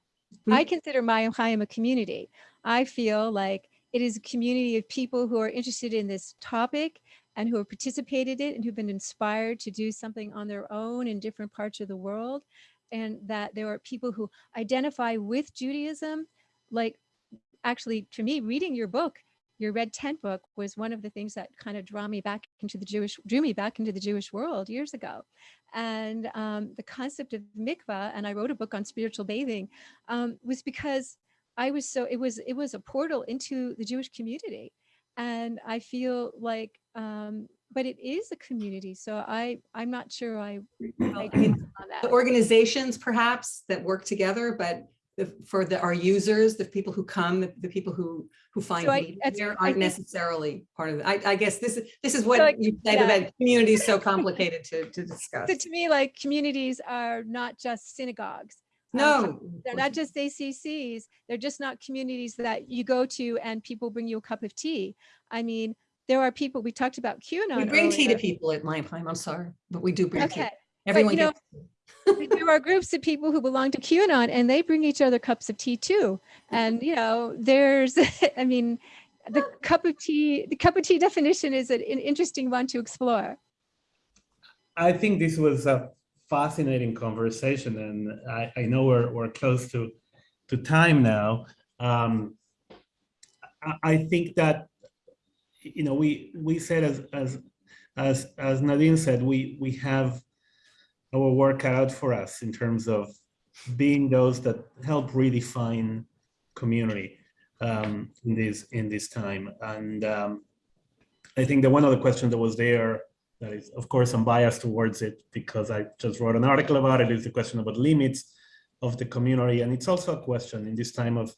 I consider Mayyim Hayyim a community. I feel like it is a community of people who are interested in this topic and who have participated in it and who've been inspired to do something on their own in different parts of the world. And that there are people who identify with Judaism. Like, actually, to me, reading your book, your Red Tent book was one of the things that kind of draw me back into the Jewish, drew me back into the Jewish world years ago. And um, the concept of mikvah, and I wrote a book on spiritual bathing, um, was because I was so it was it was a portal into the Jewish community, and I feel like, um, but it is a community. So I I'm not sure I, I I mean. The organizations perhaps that work together, but the, for the, our users, the people who come, the, the people who, who find So I- there aren't necessarily part of it. I, I guess this is, this is like, what you said yeah. that community is so complicated to, to discuss. So to me, like communities are not just synagogues. Um, No. They're not just JCCs. They're just not communities that you go to and people bring you a cup of tea. I mean, there are people, we talked about QAnon. We bring tea to people at Mayyim. I'm sorry, but we do bring tea. Okay. Everyone know, gets. there are groups of people who belong to QAnon and they bring each other cups of tea too. And, you know, there's, I mean, the cup of tea, the cup of tea definition is an, an interesting one to explore. I think this was a fascinating conversation, and I, I know we're, we're close to, to time now. Um, I, think that, you know, we, we said as, as, as, as Nadine said, we, we have our work out for us in terms of being those that help redefine community um, in this, in this time. And um, I think that one of the questions that was there that is, of course, I'm biased towards it because I just wrote an article about it, is the question about limits of the community. And it's also a question in this time of,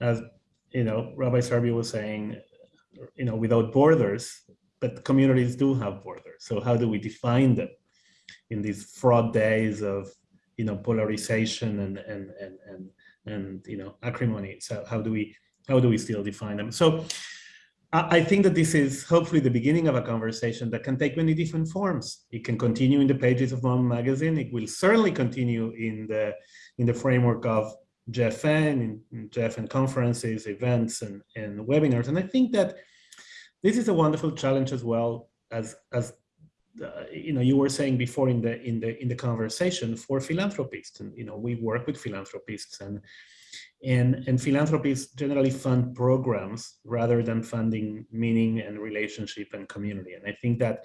as you know, Rabbi Sirbu was saying, you know, without borders, but communities do have borders. So how do we define them in these fraught days of, you know, polarization and and and and and you know acrimony? So how do we how do we still define them? So I think that this is hopefully the beginning of a conversation that can take many different forms. It can continue in the pages of Moment Magazine. It will certainly continue in the in the framework of JFN, in, in JFN conferences, events, and, and webinars. And I think that this is a wonderful challenge as well as as uh, you know you were saying before in the in the in the conversation for philanthropists. And you know we work with philanthropists and and, and philanthropists generally fund programs rather than funding meaning and relationship and community. And I think that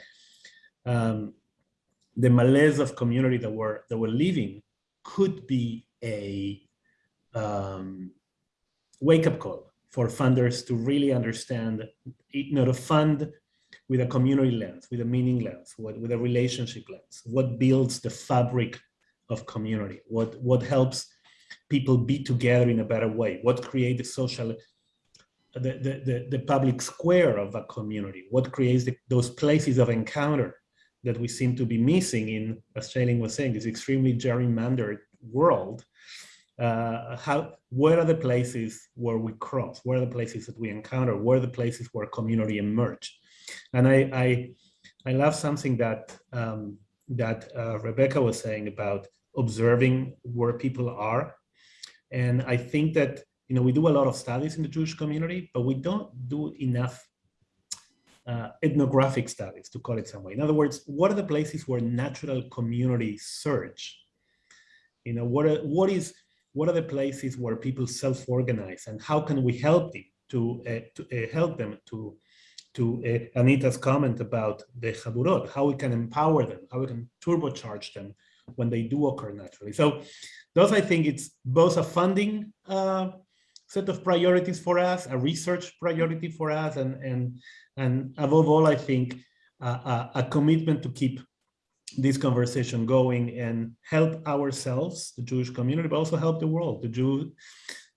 um, the malaise of community that we're, that we're living could be a um, wake-up call for funders to really understand, you know, to fund with a community lens, with a meaning lens, with, with a relationship lens, what builds the fabric of community, what, what helps people be together in a better way, what creates the social, the, the, the, the public square of a community, what creates the, those places of encounter that we seem to be missing in, as Shaylyn was saying, this extremely gerrymandered world. Uh, how, where are the places where we cross? Where are the places that we encounter? Where are the places where community emerge? And I, I, I love something that um, that uh, Rebecca was saying about observing where people are. And I think that, you know, we do a lot of studies in the Jewish community, but we don't do enough uh, ethnographic studies, to call it some way. In other words, what are the places where natural communities surge? You know, what are, what is what are the places where people self-organize, and how can we help them to uh, to uh, help them to to uh, Anita's comment about the chaburot, how we can empower them, how we can turbocharge them when they do occur naturally. So those, I think, it's both a funding uh, set of priorities for us, a research priority for us, and and and above all, I think uh, a, commitment to keep this conversation going and help ourselves, the Jewish community, but also help the world. The Jew,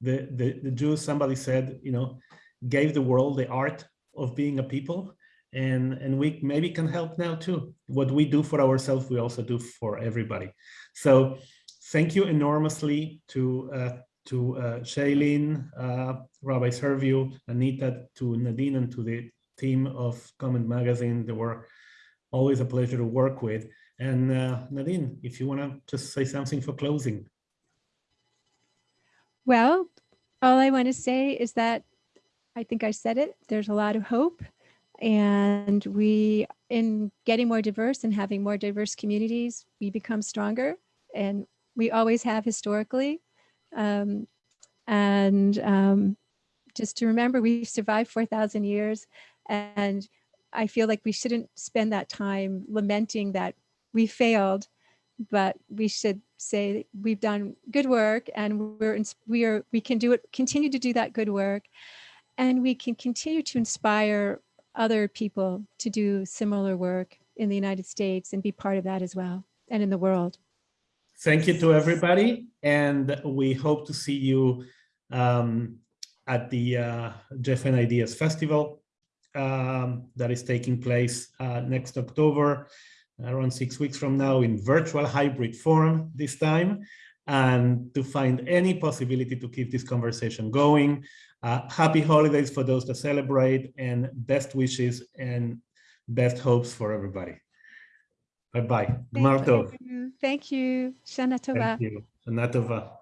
the the, the Jews, somebody said, you know, gave the world the art of being a people, and and we maybe can help now too. What we do for ourselves, we also do for everybody. So thank you enormously to uh, to uh, Shaylyn, uh, Rabbi Sirbu, Anita, to Nadine, and to the team of Moment Magazine. They were always a pleasure to work with. And uh, Nadine, if you want to just say something for closing. Well, all I want to say is that I think I said it. There's a lot of hope. And we, in getting more diverse and having more diverse communities, we become stronger. And we always have historically. Um, and um, just to remember, we've survived 4,000 years. And I feel like we shouldn't spend that time lamenting that we failed, but we should say we've done good work and we're we are we can do it continue to do that good work and we can continue to inspire other people to do similar work in the United States and be part of that as well and in the world. Thank you to everybody. And we hope to see you um, at the uh, JFN Ideas Festival um, that is taking place uh, next October, around six weeks from now in virtual hybrid form this time. And to find any possibility to keep this conversation going, uh, happy holidays for those that celebrate and best wishes and best hopes for everybody. Bye-bye. Thank you. Thank you. Shana. Thank you. Shana.